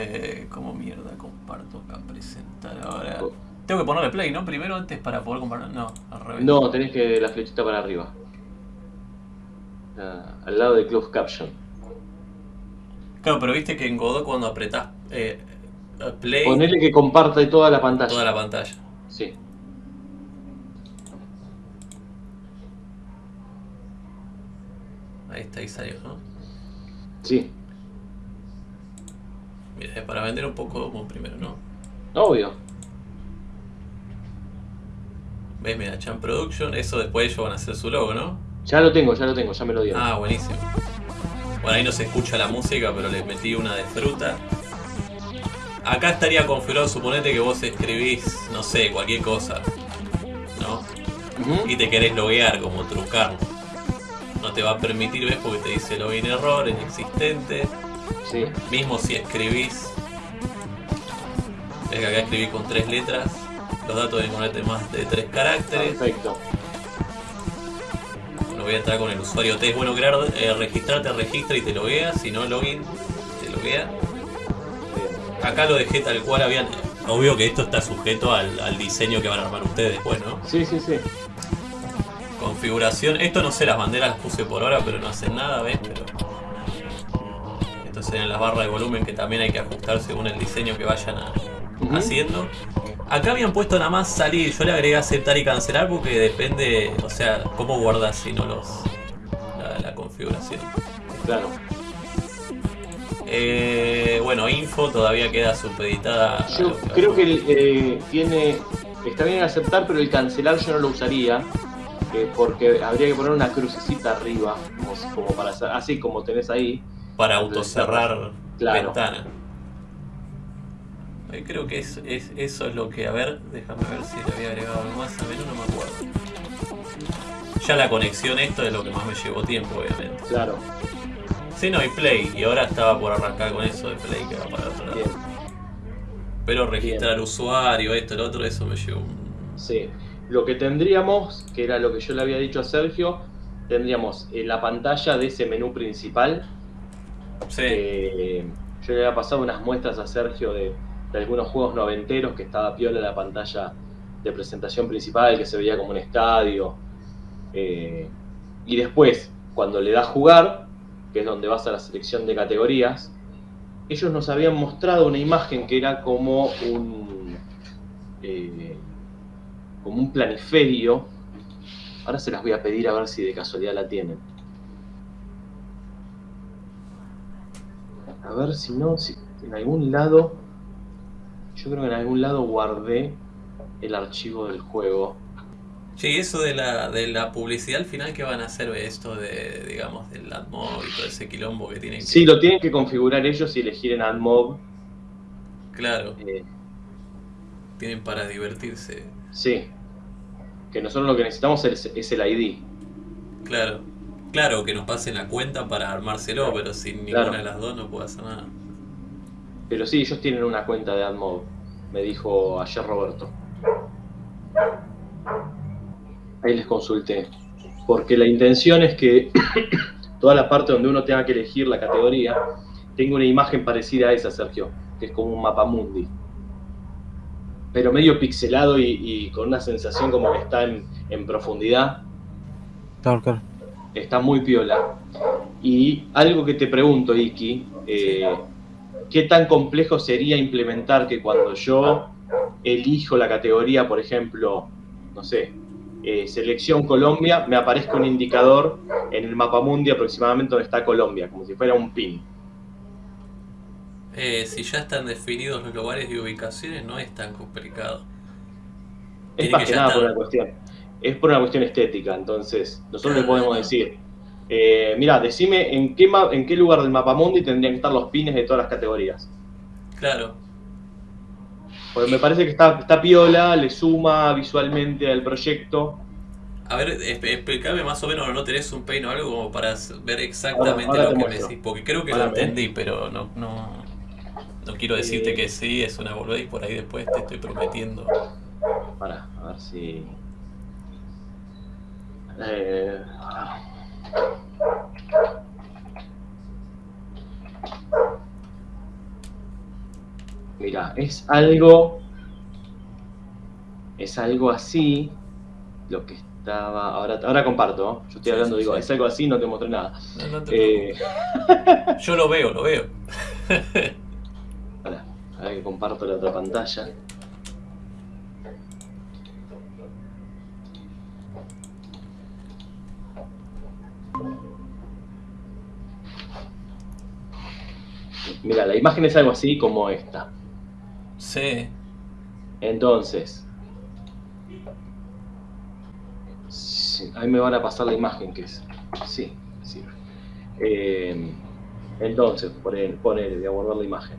Eh, ¿Cómo mierda comparto acá? Presentar ahora. Tengo que ponerle play, ¿no? Primero antes para poder compartir. No, al revés.
no, tenés que la flechita para arriba. Ah, al lado de Close Caption.
Claro, pero viste que en Godot cuando apretás eh, play,
Ponele que comparte toda la pantalla.
toda la pantalla.
Sí.
Ahí está, ahí salió, ¿no?
Sí.
Mira, es para vender un poco primero, ¿no?
Obvio.
¿Ves? Mira, Chan Production. Eso después ellos van a hacer su logo, ¿no?
Ya lo tengo, ya lo tengo, ya me lo dieron.
Ah, buenísimo. Bueno, ahí no se escucha la música, pero les metí una de fruta. Acá estaría configurado, suponete que vos escribís, no sé, cualquier cosa. ¿No? Y te querés loguear, como trucar. No te va a permitir, ¿ves? Porque te dice login error, inexistente.
Sí,
Mismo si escribís. Ves que acá escribí con tres letras. Los datos deben ponerte más de tres caracteres.
perfecto.
Bueno, voy a entrar con el usuario T. Es bueno crear, eh, registrarte, registra y te loguea. Si no, login, te loguea.
Bien.
Acá lo dejé tal cual habían. Obvio que esto está sujeto al, al diseño que van a armar ustedes después, ¿no?
Sí, sí, sí.
Configuración. Esto no sé, las banderas las puse por ahora, pero no hacen nada, ¿ves? Pero. Serían las barras de volumen que también hay que ajustar según el diseño que vayan a- haciendo. Acá habían puesto nada más salir. Yo le agregué aceptar y cancelar porque depende, o sea, cómo guardas si no los. la, la configuración.
Claro.
Eh, bueno, info todavía queda supeditada.
Yo
que
creo que el, eh, tiene. Está bien aceptar, pero el cancelar yo no lo usaría. eh, porque habría que poner una crucecita arriba. Como, para así como tenés ahí.
Para autocerrar
Claro.
ventana. Eh, Creo que es, es- eso es lo que. A ver, déjame ver si le había agregado algo más. A ver, no me acuerdo. Ya la conexión, esto es lo que más me llevó tiempo, obviamente.
Claro.
Sí, no, y Play. Y ahora estaba por arrancar con eso de Play que va para otro lado.
Bien.
Pero registrar usuario, esto, el otro, eso me llevó un.
Sí. Lo que tendríamos, que era lo que yo le había dicho a Sergio, tendríamos en la pantalla de ese menú principal.
Sí,
eh, yo le había pasado unas muestras a Sergio de, de algunos juegos noventeros que estaba piola la pantalla de presentación principal, que se veía como un estadio. eh, y después, cuando le das jugar, que es donde vas a la selección de categorías, ellos nos habían mostrado una imagen que era como un eh, como un planiferio. Ahora se las voy a pedir a ver si de casualidad la tienen. A ver si no, si en algún lado. Yo creo que en algún lado guardé el archivo del juego.
Sí, eso de la, de la publicidad al final, ¿qué van a hacer de esto de, digamos, del AdMob y todo ese quilombo que tienen que...
Sí, lo tienen que configurar ellos y elegir en AdMob.
Claro,
eh,
tienen para divertirse.
sí. Que nosotros lo que necesitamos es, es el ID.
Claro, claro, que nos pasen la cuenta para armárselo, pero sin ninguna
Claro.
de las dos no puedo hacer nada.
Pero sí, ellos tienen una cuenta de AdMob. Me dijo ayer Roberto. Ahí les consulté. Porque la intención es que toda la parte donde uno tenga que elegir la categoría tenga una imagen parecida a esa, Sergio, que es como un mapa mundi. Pero medio pixelado y, y con una sensación como que está en, en profundidad.
Claro, claro.
Está muy piola. Y algo que te pregunto, Iki, eh, ¿qué tan complejo sería implementar que cuando yo elijo la categoría, por ejemplo, no sé, eh, selección Colombia, me aparezca un indicador en el mapa mundi aproximadamente donde está Colombia, como si fuera un pin?
Eh, si ya están definidos los lugares y ubicaciones, no es tan complicado.
Es más
que
nada por una cuestión. Es por una cuestión estética, entonces nosotros le podemos decir, eh, mira, decime en qué, en qué lugar del mapa mundi tendrían que estar los pines de todas las categorías.
Claro,
Porque me parece que está, está piola, le suma visualmente al proyecto.
a ver, explícame más o menos, ¿no tenés un peine o algo como para ver exactamente
Ahora- ahora
lo que me decís? Porque creo que lo
Ahora
entendí, pero no, no, no quiero decirte
Eh.
que sí, es una boludez y por ahí después te estoy prometiendo.
Para, a ver si. Eh, Mira, es algo. Es algo así. Lo que estaba. Ahora, ahora comparto. ¿no? Yo estoy hablando,
sí,
digo,
sí.
es algo así, no te mostré nada.
No, no te
Eh.
Yo lo veo, lo veo.
Pará, ahora que comparto la otra pantalla. Mira, la imagen es algo así como esta.
Sí,
Entonces, Sí, ahí me van a pasar la imagen que es. Sí, sí. Eh, entonces, ponele, ponele, voy a guardar la imagen.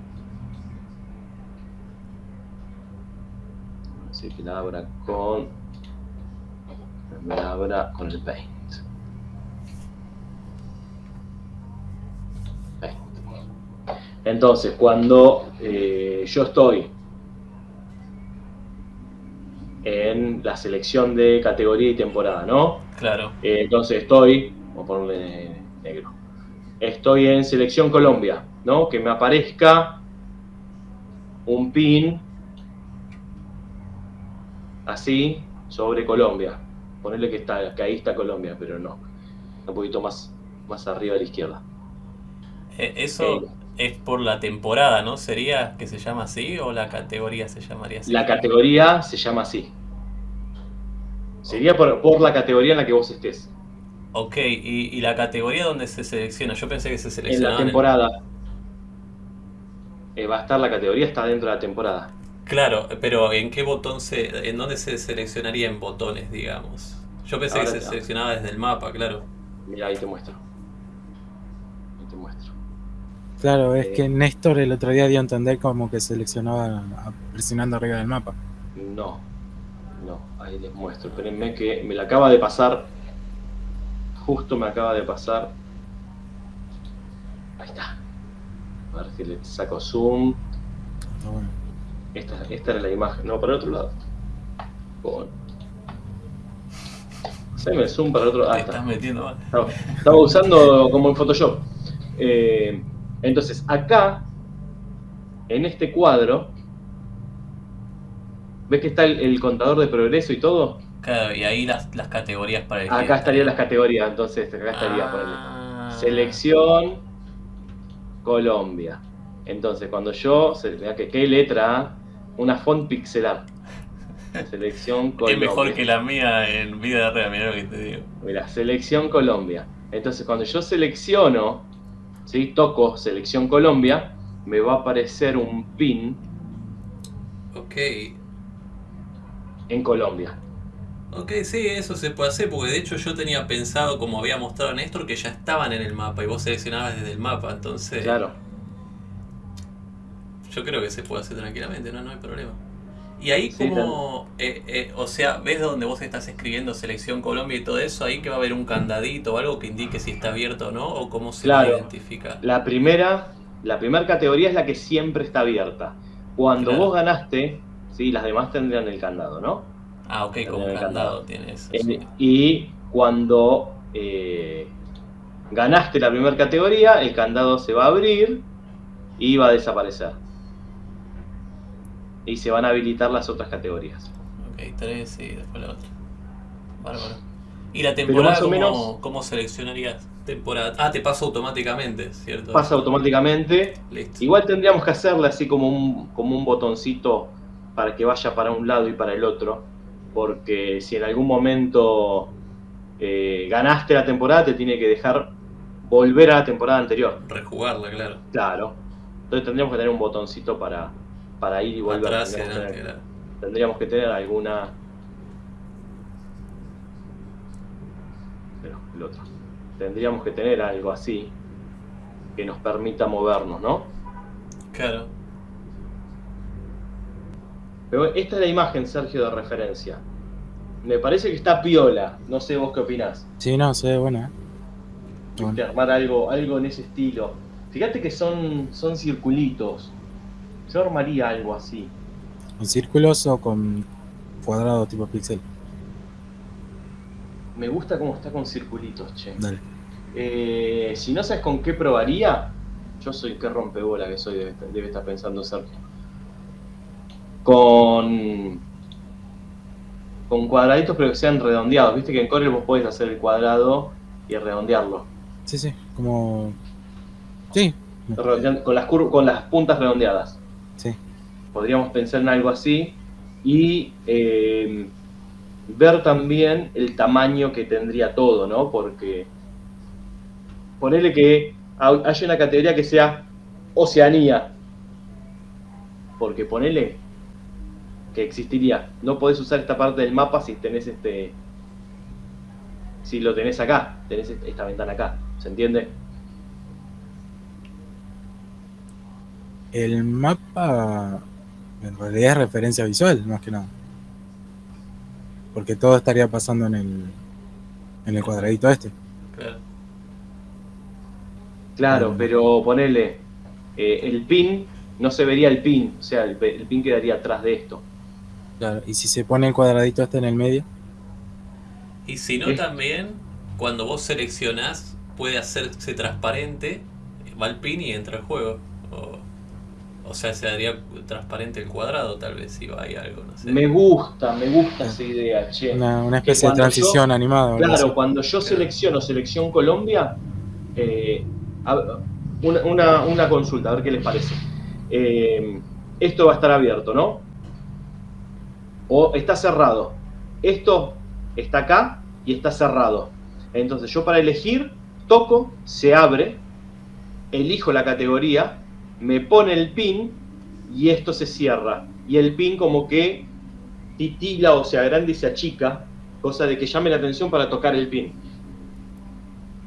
Así que la abra con. Me la abra con el. Paint. Entonces, cuando eh, yo estoy en la selección de categoría y temporada, ¿no?
Claro.
Eh, entonces estoy, vamos a ponerle negro, estoy en selección Colombia, ¿no? Que me aparezca un pin así sobre Colombia. Ponerle que está, que ahí está Colombia, pero no. Un poquito más, más arriba a la izquierda.
Eh, eso es por la temporada, ¿no? ¿Sería que se llama así o la categoría se llamaría así?
La categoría se llama así. Sería por, por la categoría en la que vos estés.
Ok, ¿Y, ¿y la categoría donde se selecciona? Yo pensé que se
En
seleccionaba.
la temporada. Eh, va a estar la categoría, está dentro de la temporada.
Claro, pero ¿en qué botón se. ¿En dónde se seleccionaría en botones, digamos? Yo pensé
Ahora
que se seleccionaba desde el mapa, claro.
Mira, ahí te muestro.
Claro, es
Eh.
que Néstor el otro día dio a entender como que seleccionaba presionando arriba del mapa.
No, no, ahí les muestro. Espérenme que me la acaba de pasar. Justo me acaba de pasar. Ahí está. A ver si le saco zoom.
Está bueno.
Esta, esta era la imagen. No, para el otro lado. Con... Haceme el zoom para el otro lado. Ah,
estás
está.
metiendo mal.
Estaba, estaba usando como en Photoshop. Eh, entonces, acá, en este cuadro, ¿ves que está el, el contador de progreso y todo?
Claro, y ahí las, las categorías para elegir.
Acá estarían las categorías, entonces acá estaría ponele,
Ah.
selección Colombia. Entonces, cuando yo, que qué letra, una font pixelar. Selección Colombia.
Es mejor que la mía en vida real, mirá lo que te digo.
Mira, selección Colombia. Entonces, cuando yo selecciono, ¿sí? toco selección Colombia, me va a aparecer un pin
Ok.
en Colombia.
Ok, sí, eso se puede hacer, porque de hecho yo tenía pensado, como había mostrado Néstor, que ya estaban en el mapa y vos seleccionabas desde el mapa, entonces
Claro.
yo creo que se puede hacer tranquilamente, no, no hay problema. Y ahí
Sí,
como, eh, eh, o sea, ves donde vos estás escribiendo selección Colombia y todo eso, ahí que va a haber un candadito o algo que indique si está abierto o no, o cómo se
Claro.
identifica.
La primera, la primera categoría es la que siempre está abierta. Cuando
Claro.
vos ganaste, ¿sí? las demás tendrían el candado, ¿no?
Ah, ok, como
Tendría el
candado
candado.
tiene eso. Sí.
y cuando eh, ganaste la primera categoría, el candado se va a abrir y va a desaparecer. Y se van a habilitar las otras categorías.
Ok, tres y después la otra. Bárbaro. ¿Y la temporada cómo,
menos-
cómo seleccionarías? Temporada. Ah, te pasa automáticamente, ¿cierto?
Pasa automáticamente.
Listo.
Igual tendríamos que hacerle así como un, como un botoncito para que vaya para un lado y para el otro. Porque si en algún momento eh, ganaste la temporada, te tiene que dejar volver a la temporada anterior.
Rejugarla, claro.
Claro. Entonces tendríamos que tener un botoncito para, para ir y volver.
Atrás
tendríamos, que
adelante,
tener,
claro.
tendríamos que tener alguna. Pero el otro. Tendríamos que tener algo así que nos permita movernos, ¿no?
Claro.
Pero esta es la imagen, Sergio, de referencia. Me parece que está piola. No sé vos qué opinás.
Sí, no, se ve buena. ¿eh? Bueno.
armar algo, algo en ese estilo. Fíjate que son, son circulitos. Yo armaría algo así.
¿Con círculos o con cuadrado tipo pixel?
Me gusta cómo está con circulitos, che.
Dale.
Eh, si no sabes con qué probaría, yo soy qué rompebola que soy, debe, debe estar pensando Sergio. Con. Con cuadraditos, pero que sean redondeados. Viste que en Corel vos podés hacer el cuadrado y redondearlo.
Sí, sí, como... Sí,
Redondeando- Con las, con las puntas redondeadas. Podríamos pensar en algo así. Y eh, ver también el tamaño que tendría todo, ¿no? Porque ponerle que hay haya una categoría que sea Oceanía. Porque ponele que existiría. No podés usar esta parte del mapa si tenés este si lo tenés acá, tenés esta ventana acá, ¿se entiende?
El mapa en realidad es referencia visual, más que nada. Porque todo estaría pasando en el, en el cuadradito este.
Claro.
Claro,
Mm.
pero ponele eh, el pin, no se vería el pin, o sea, el, pin quedaría atrás de esto.
Claro, y si se pone el cuadradito este en el medio,
Y si no,
Es-
también, cuando vos seleccionás, puede hacerse transparente, va el pin y entra el juego. O sea, se haría transparente el cuadrado, tal vez, si va ahí algo, no sé.
Me gusta, me gusta esa idea, che.
una, una especie de transición animada.
Claro,
así.
cuando yo selecciono Selección Colombia, eh, una- una consulta, a ver qué les parece. Eh, esto va a estar abierto, ¿no? O está cerrado. Esto está acá y está cerrado. Entonces yo para elegir, toco, se abre, elijo la categoría, me pone el pin y esto se cierra. Y el pin como que titila o se agranda y se achica, cosa de que llame la atención para tocar el pin.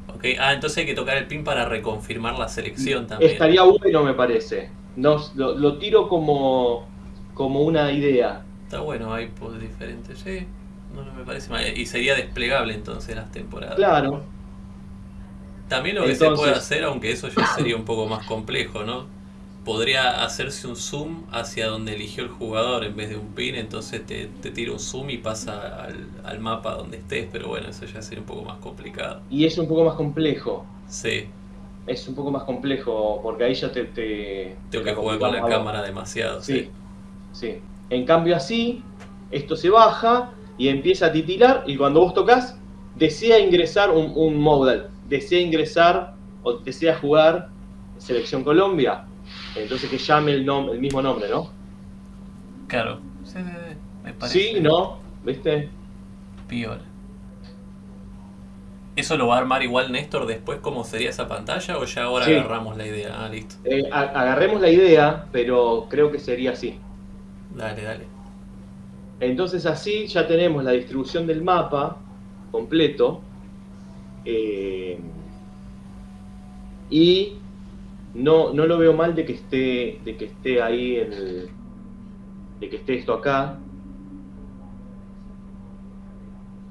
Ok, ah, entonces hay que tocar el pin para reconfirmar la selección también.
Estaría bueno, me parece. No, lo, lo tiro como, como una idea.
Está bueno, hay pues, diferentes. Sí, no, no me parece mal. Y sería desplegable entonces las temporadas.
Claro,
También lo que se puede hacer, aunque eso ya sería un poco más complejo, ¿no? Podría hacerse un zoom hacia donde eligió el jugador en vez de un pin, entonces te, te tira un zoom y pasa al, al mapa donde estés, pero bueno, eso ya sería un poco más complicado.
y es un poco más complejo.
Sí,
Es un poco más complejo porque ahí ya te. te
tengo
te
que jugar con la cámara demasiado.
Sí, sí. En cambio así, esto se baja y empieza a titilar y cuando vos tocas, desea ingresar un, un modal, desea ingresar o desea jugar Selección Colombia. Entonces que llame el, nom- el mismo nombre, ¿no?
Claro. Sí, sí, sí, me parece.
Sí, ¿no? ¿Viste?
Piola. ¿Eso lo va a armar igual Néstor después cómo sería esa pantalla o ya ahora
Sí.
agarramos la idea? Ah, listo.
Eh, agarremos la idea, pero creo que sería así.
Dale, dale.
Entonces así ya tenemos la distribución del mapa completo. eh, y no, no lo veo mal de que esté, de que esté ahí el- de que esté esto acá.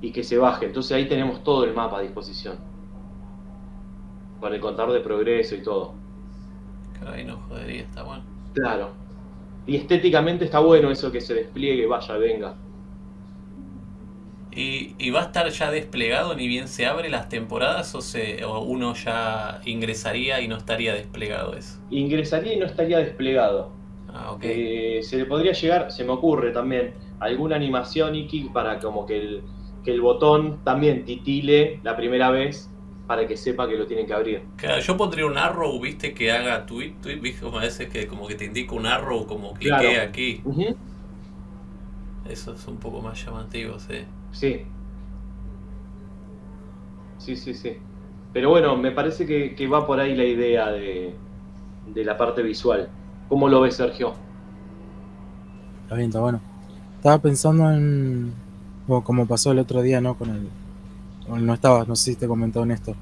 Y que se baje. Entonces ahí tenemos todo el mapa a disposición. Con el contador de progreso y todo.
No jodería, está bueno.
Claro. Y estéticamente está bueno eso que se despliegue, vaya, venga.
¿Y, y va a estar ya desplegado ni bien se abre las temporadas o, se, o uno ya ingresaría y no estaría desplegado eso?
Ingresaría y no estaría desplegado.
Ah, ok.
Eh, se le podría llegar, se me ocurre también, alguna animación Iki para como que el, que el botón también titile la primera vez para que sepa que lo tienen que abrir.
Claro, yo pondría un arrow, viste, que haga tweet, tweet, viste, como a veces que como que te indica un arrow, como clique
Claro.
aquí.
Ujú,
Eso es un poco más llamativo, sí.
Sí. Sí, sí, sí. Pero bueno, me parece que, que va por ahí la idea de, de la parte visual. ¿Cómo lo ves, Sergio?
Está bien, está bueno. Estaba pensando en. Como, como pasó el otro día, ¿no? Con el. No estaba, no sé si te comentó Néstor.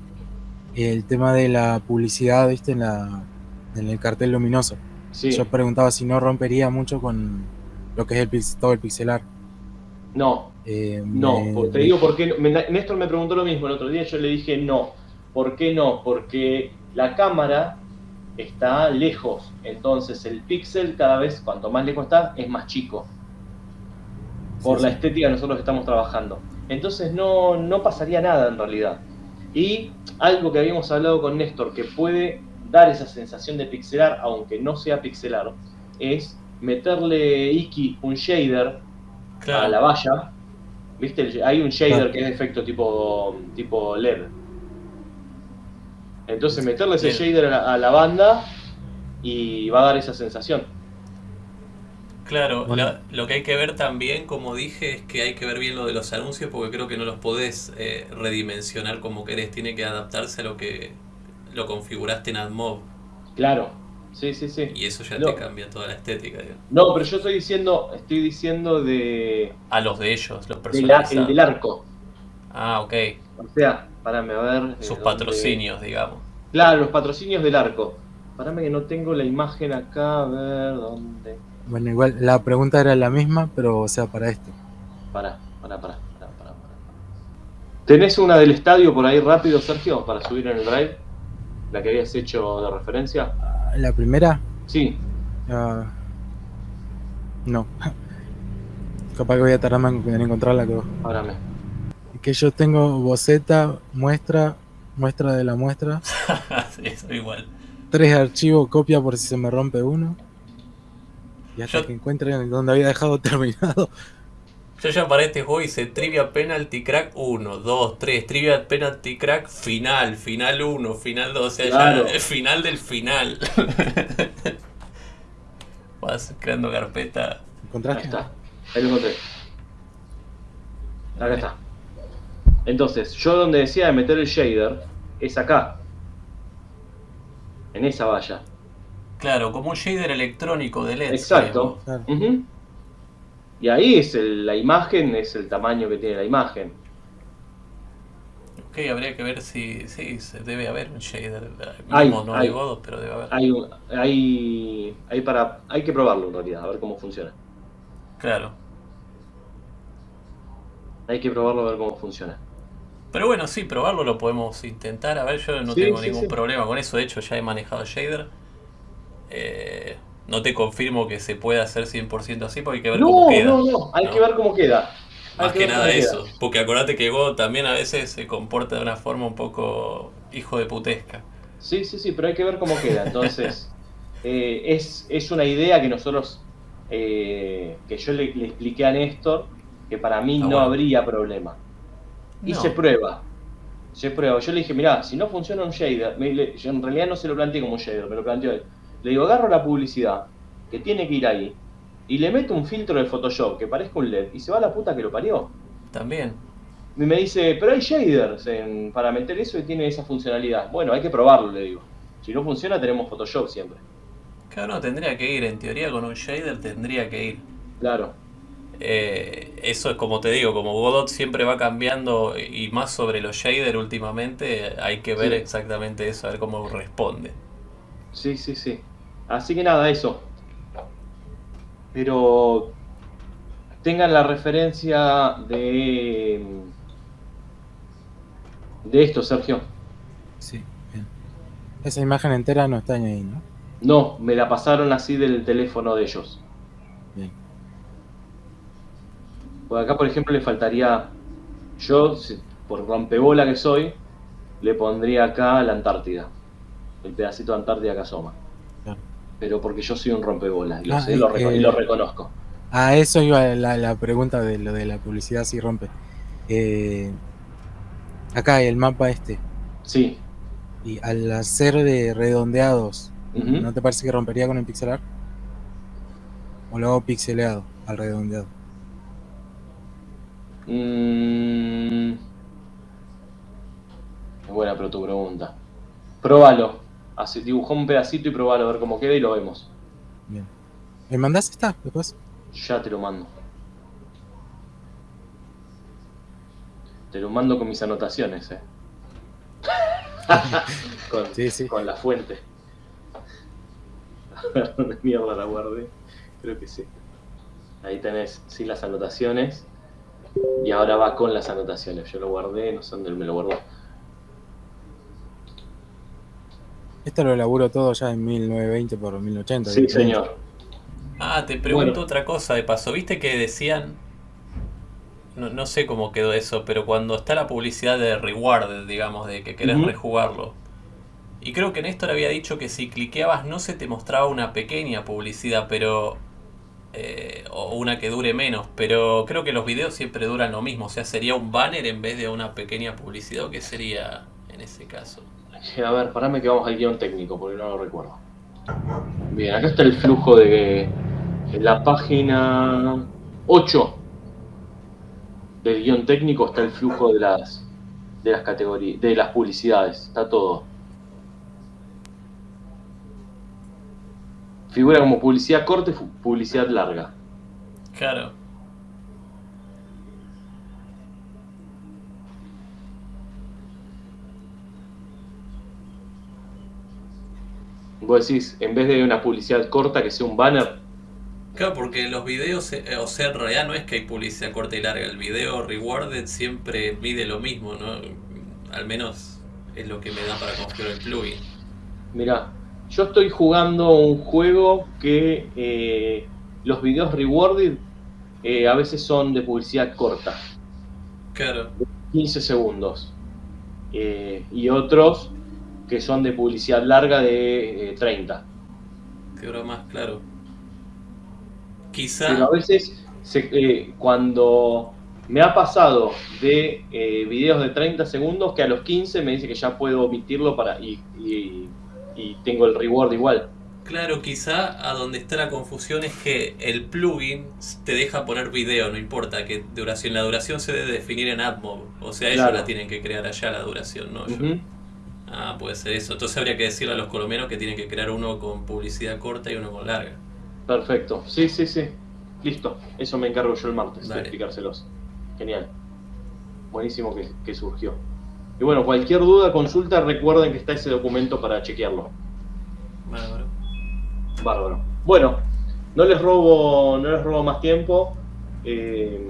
El tema de la publicidad, ¿viste? En, la, en el cartel luminoso.
Sí.
Yo preguntaba si no rompería mucho con lo que es el todo el pixelar.
No,
Eh,
No,
me-
te
me-
digo por qué. no. Me- Néstor me preguntó lo mismo el otro día, yo le dije no. ¿Por qué no? Porque la cámara está lejos, entonces el píxel cada vez, cuanto más lejos está, es más chico. Por
Sí,
la
sí.
estética que nosotros estamos trabajando. Entonces no, no pasaría nada en realidad. Y algo que habíamos hablado con Néstor, que puede dar esa sensación de pixelar, aunque no sea pixelar, es meterle Iki un shader a la valla. ¿Viste? Hay un shader
Claro.
que es de efecto tipo, tipo LED. Entonces meterle ese
Bien.
shader a la, a la banda y va a dar esa sensación.
Claro,
Bueno.
la- lo que hay que ver también, como dije, es que hay que ver bien lo de los anuncios porque creo que no los podés eh, redimensionar como querés, tiene que adaptarse a lo que lo configuraste en AdMob
Claro. Sí, sí, sí.
y eso ya
No.
te cambia toda la estética. digamos.
No, pero yo estoy diciendo, estoy diciendo de,
A los de ellos, los personajes.
el del arco.
Ah, ok.
O sea, parame a ver.
Sus
dónde-
patrocinios, digamos.
Claro, los patrocinios del arco. Parame que no tengo la imagen acá, a ver dónde.
Bueno, igual la pregunta era la misma, pero o sea, para esto.
Pará, pará, pará, pará, pará, pará. ¿Tenés una del estadio por ahí rápido, Sergio, para subir en el drive? La que habías hecho de referencia.
La primera,
Sí,
no. Capaz que voy a tardar más en encontrarla que yo tengo boceta, muestra, muestra de la muestra,
eso igual.
tres archivos, copia por si se me rompe uno. Y hasta
Yo-
que encuentre donde había dejado terminado.
Yo ya para este juego hice Trivia Penalty Crack 1, 2, 3, Trivia Penalty Crack final, final 1, final 2, o sea,
Claro.
ya el final del final. Vas creando carpeta.
Ahí
¿Encontraste?
está. Ahí lo encontré. Acá está. Entonces, yo donde decía de meter el shader es acá. En esa valla.
Claro, como un shader electrónico de LED.
Exacto.
Claro.
Ujú. Y ahí es el- la imagen, es el tamaño que tiene la imagen.
Ok, habría que ver si sí, debe haber un shader.
Hay,
Mínimo no
hay.
Godot, pero debe haber.
Hay, hay, hay, para, hay que probarlo en realidad, a ver cómo funciona.
Claro.
Hay que probarlo a ver cómo funciona.
Pero bueno, sí, probarlo lo podemos intentar. A ver, yo no
Sí,
tengo
sí,
ningún
sí.
problema con eso. De hecho, ya he manejado shader. Eh, no te confirmo que se pueda hacer 100% así porque hay que ver cómo queda.
no, no, hay
¿no?
que ver cómo queda. Hay
Más que
ver
nada
cómo queda.
eso. Porque acordate que Go también a veces se comporta de una forma un poco hijo de putesca.
Sí, sí, sí, pero hay que ver cómo queda. Entonces, eh, es, es una idea que nosotros, eh, que yo le, le expliqué a Néstor, que para mí
Ah,
no
bueno.
habría problema. Y
No.
se prueba. Se prueba. Yo le dije, mirá, si no funciona un shader, me- le- yo en realidad no se lo planteé como un shader, me lo planteó él. Le digo, agarro la publicidad, que tiene que ir ahí, y le meto un filtro de Photoshop que parezca un LED, y se va a la puta que lo parió.
También.
Y me dice, pero hay shaders en- para meter eso y tiene esa funcionalidad. Bueno, hay que probarlo, le digo. Si no funciona, tenemos Photoshop siempre.
Claro, no, tendría que ir. En teoría, con un shader tendría que ir.
Claro.
Eh, eso es como te digo, como Godot siempre va cambiando y más sobre los shaders últimamente, hay que ver
Sí.
exactamente eso, a ver cómo responde.
Sí, sí, sí. Así que nada, eso. Pero tengan la referencia de de esto, Sergio.
Sí, bien. Esa imagen entera no está ahí, ¿no?
No, me la pasaron así del teléfono de ellos.
Bien.
Pues acá, por ejemplo, le faltaría. Yo, por rompebola que soy, le pondría acá la Antártida. El pedacito de Antártida que asoma. Pero porque yo soy un rompebola y lo
Ah,
sé,
y-
lo reco- y lo reconozco.
A eso iba la, la pregunta de lo de la publicidad si rompe. Eh, acá el mapa este.
Sí.
Y al hacer de redondeados. ¿no te parece que rompería con el pixelar? ¿O lo hago pixeleado al redondeado?
Mm, es buena pero tu pregunta. Probalo. Así, dibujá un pedacito y probalo a ver cómo queda y lo vemos.
Bien. ¿Me mandás esta después?
Ya te lo mando. Te lo mando con mis anotaciones, eh. con,
Sí, sí.
con la fuente. A ver dónde mierda la guardé. Creo que sí. Ahí tenés, sí, las anotaciones. Y ahora va con las anotaciones. Yo lo guardé, no sé dónde me lo guardó.
Esto lo laburo todo ya en 1920 por 1080.
Sí, señor.
Ah, te pregunto
Bueno.
otra cosa de paso. ¿Viste que decían... No, no sé cómo quedó eso, pero cuando está la publicidad de rewarded, digamos, de que querés rejugarlo. Y creo que Néstor había dicho que si cliqueabas no se te mostraba una pequeña publicidad, pero... eh, o una que dure menos, pero creo que los videos siempre duran lo mismo. O sea, sería un banner en vez de una pequeña publicidad, ¿o qué sería en ese caso?
A ver, parame que vamos al guion técnico, porque no lo recuerdo. Bien, acá está el flujo de, la página 8 del guion técnico, está el flujo de las de las categorías, de las publicidades, está todo. Figura como publicidad corta y publicidad larga.
Claro.
Vos decís, en vez de una publicidad corta que sea un banner,
Claro, porque los videos, eh, o sea, en realidad no es que hay publicidad corta y larga. El video rewarded siempre mide lo mismo, ¿no? Al menos es lo que me da para confiar el plugin.
Mirá, yo estoy jugando un juego que eh, los videos rewarded eh, a veces son de publicidad corta,
Claro,
15 segundos. Eh, y otros que son de publicidad larga de eh, 30.
que ahora más claro.
Pero
Quizá,
a veces, se- eh, cuando me ha pasado de eh, videos de 30 segundos, que a los 15 me dice que ya puedo omitirlo para y, y- y tengo el reward igual.
claro, quizá a donde está la confusión es que el plugin te deja poner video, no importa que duración. La duración se debe definir en AdMob, o sea, ellos
Claro.
la tienen que crear allá la duración, no yo. Ah, puede ser eso. Entonces habría que decirle a los colombianos que tienen que crear uno con publicidad corta y uno con larga.
Perfecto. Sí, sí, sí. Listo. Eso me encargo yo el martes
Dale.
de explicárselos. Genial. Buenísimo que, que surgió. Y bueno, cualquier duda, consulta, recuerden que está ese documento para chequearlo.
Bárbaro.
Bárbaro. Bueno, no les robo, no les robo más tiempo. Eh,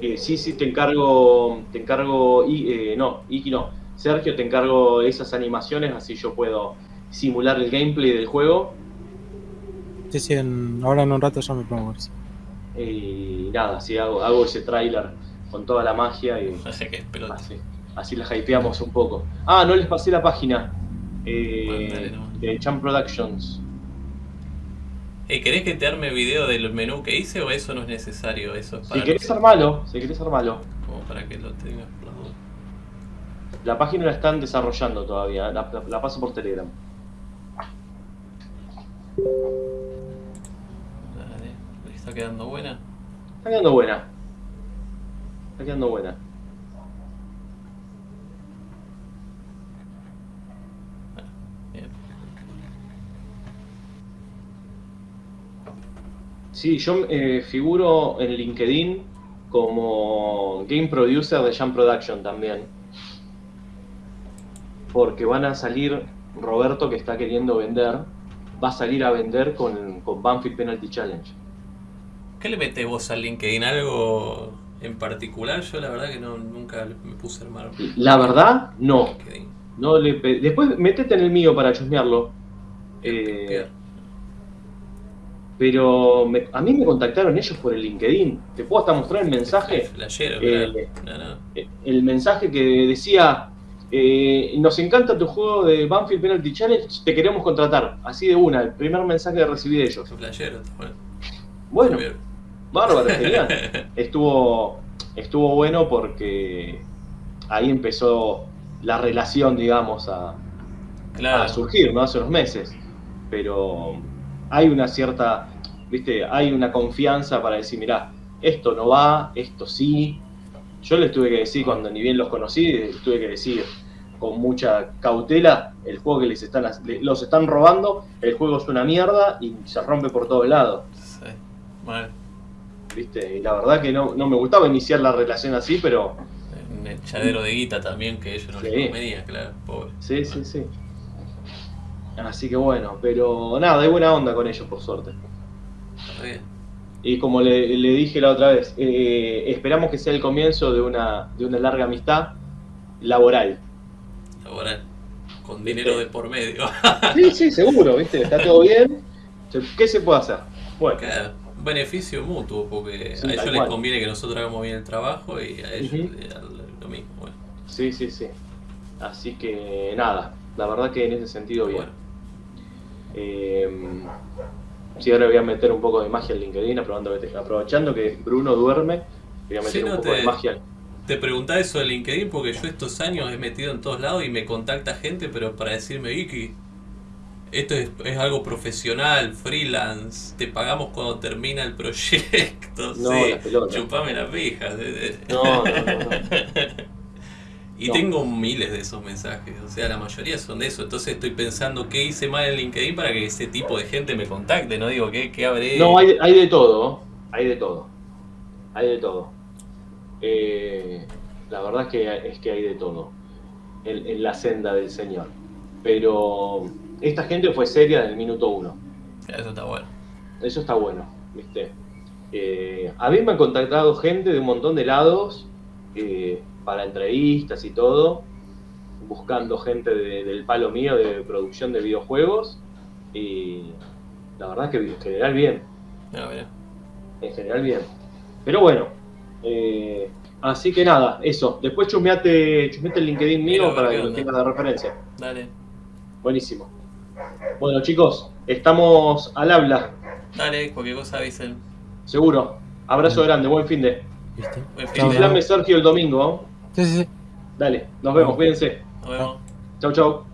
eh, sí, sí, te encargo, te encargo, y, eh, no, Iki no. Sergio, te encargo esas animaciones, así yo puedo simular el gameplay del juego.
Sí, sí, en- ahora en un rato ya me pongo a.
Y nada, así hago, hago ese tráiler con toda la magia y
Así que
así, así la hypeamos un poco. Ah, no les pasé la página eh,
Bueno, dale, no.
de Champ Productions.
Eh, ¿Querés que te arme video del menú que hice o eso no es necesario? Eso es
Si
para,
querés armalo, si querés armalo.
como para que lo tengas.
La página la están desarrollando todavía, la, la- la paso por Telegram.
Dale. ¿Le está quedando buena?
Está quedando buena. Está quedando buena.
Bien.
Sí, yo eh, figuro en LinkedIn como Game Producer de Jam Production también. Porque van a salir, Roberto que está queriendo vender, va a salir a vender con, con Banfield Penalty Challenge.
¿Qué le metes vos al LinkedIn? ¿Algo en particular? Yo la verdad que no, nunca me puse a armar
La verdad, no.
LinkedIn.
no le Después metete en el mío para chusmearlo. Eh. Pero me- a mí me contactaron ellos por el LinkedIn. ¿Te puedo hasta mostrar el mensaje?
Flashero,
Eh,
claro. No, no.
Eh, el mensaje que decía, eh, nos encanta tu juego de Banfield Penalty Challenge, te queremos contratar. Así de una, el primer mensaje que recibí de ellos.
Está bueno.
Bueno, bárbaro, genial. Estuvo, estuvo bueno porque ahí empezó la relación, digamos, a,
Claro.
a surgir, ¿no? Hace unos meses. Pero hay una cierta, viste, hay una confianza para decir, mirá, esto no va, esto sí. Yo les tuve que decir, cuando ni bien los conocí, les tuve que decir con mucha cautela, el juego que les están, los están robando, el juego es una mierda y se rompe por todos lados.
Sí.
¿Viste? Y la verdad que no, no me gustaba iniciar la relación así, pero
Un echadero de guita también que ellos no
Sí.
les convenía, claro. Pobre.
sí, sí, sí. Así que bueno, pero nada, hay buena onda con ellos, por suerte.
Está bien.
Y como le, le dije la otra vez, eh, esperamos que sea el comienzo de una, de una larga amistad laboral.
Laboral. Con dinero de por medio.
Sí, sí, seguro, ¿viste? Está todo bien. ¿Qué se puede hacer? Bueno,
Claro, un beneficio mutuo, porque
Sí,
a ellos les
cual.
conviene que nosotros hagamos bien el trabajo y a ellos les da lo mismo. Bueno,
sí, sí, sí. Así que nada, la verdad que en ese sentido bien.
bueno.
Eh, sí, ahora voy a meter un poco de magia en LinkedIn, aprovechando que, Bruno duerme, voy a meter
Sí,
un poco
te-
de magia.
Te preguntaba eso de LinkedIn porque yo estos años he metido en todos lados y me contacta gente, pero para decirme, Vicky, esto es, es algo profesional, freelance, te pagamos cuando termina el proyecto.
No,
sí,
la pelota.
chupame eh.
No, no, no, no.
Y
No.
tengo miles de esos mensajes, o sea, la mayoría son de eso. Entonces estoy pensando qué hice mal en LinkedIn para que ese tipo de gente me contacte, no digo qué, qué habré.
No, hay, hay de todo, hay de todo. Hay de todo. Eh, la verdad es que, es que hay de todo en, en la senda del Señor. Pero esta gente fue seria desde el minuto uno.
Eso está bueno.
Eso está bueno, ¿viste? Eh, a mí me han contactado gente de un montón de lados eh, para entrevistas y todo, buscando gente de- del palo mío de producción de videojuegos. Y la verdad es que en general bien.
Mira.
En general bien. Pero bueno, eh, así que nada, eso. Después chusmeate, chusmeate el LinkedIn mío para que lo tengas de referencia.
Dale.
Buenísimo. Bueno chicos, estamos al habla,
Dale, cualquier cosa avisen.
seguro. Abrazo grande, buen fin de.
¿Viste?
Buen fin de.
Sergio el domingo.
Sí, sí, sí.
Dale, nos vemos, cuídense.
Nos vemos.
Chau, chau.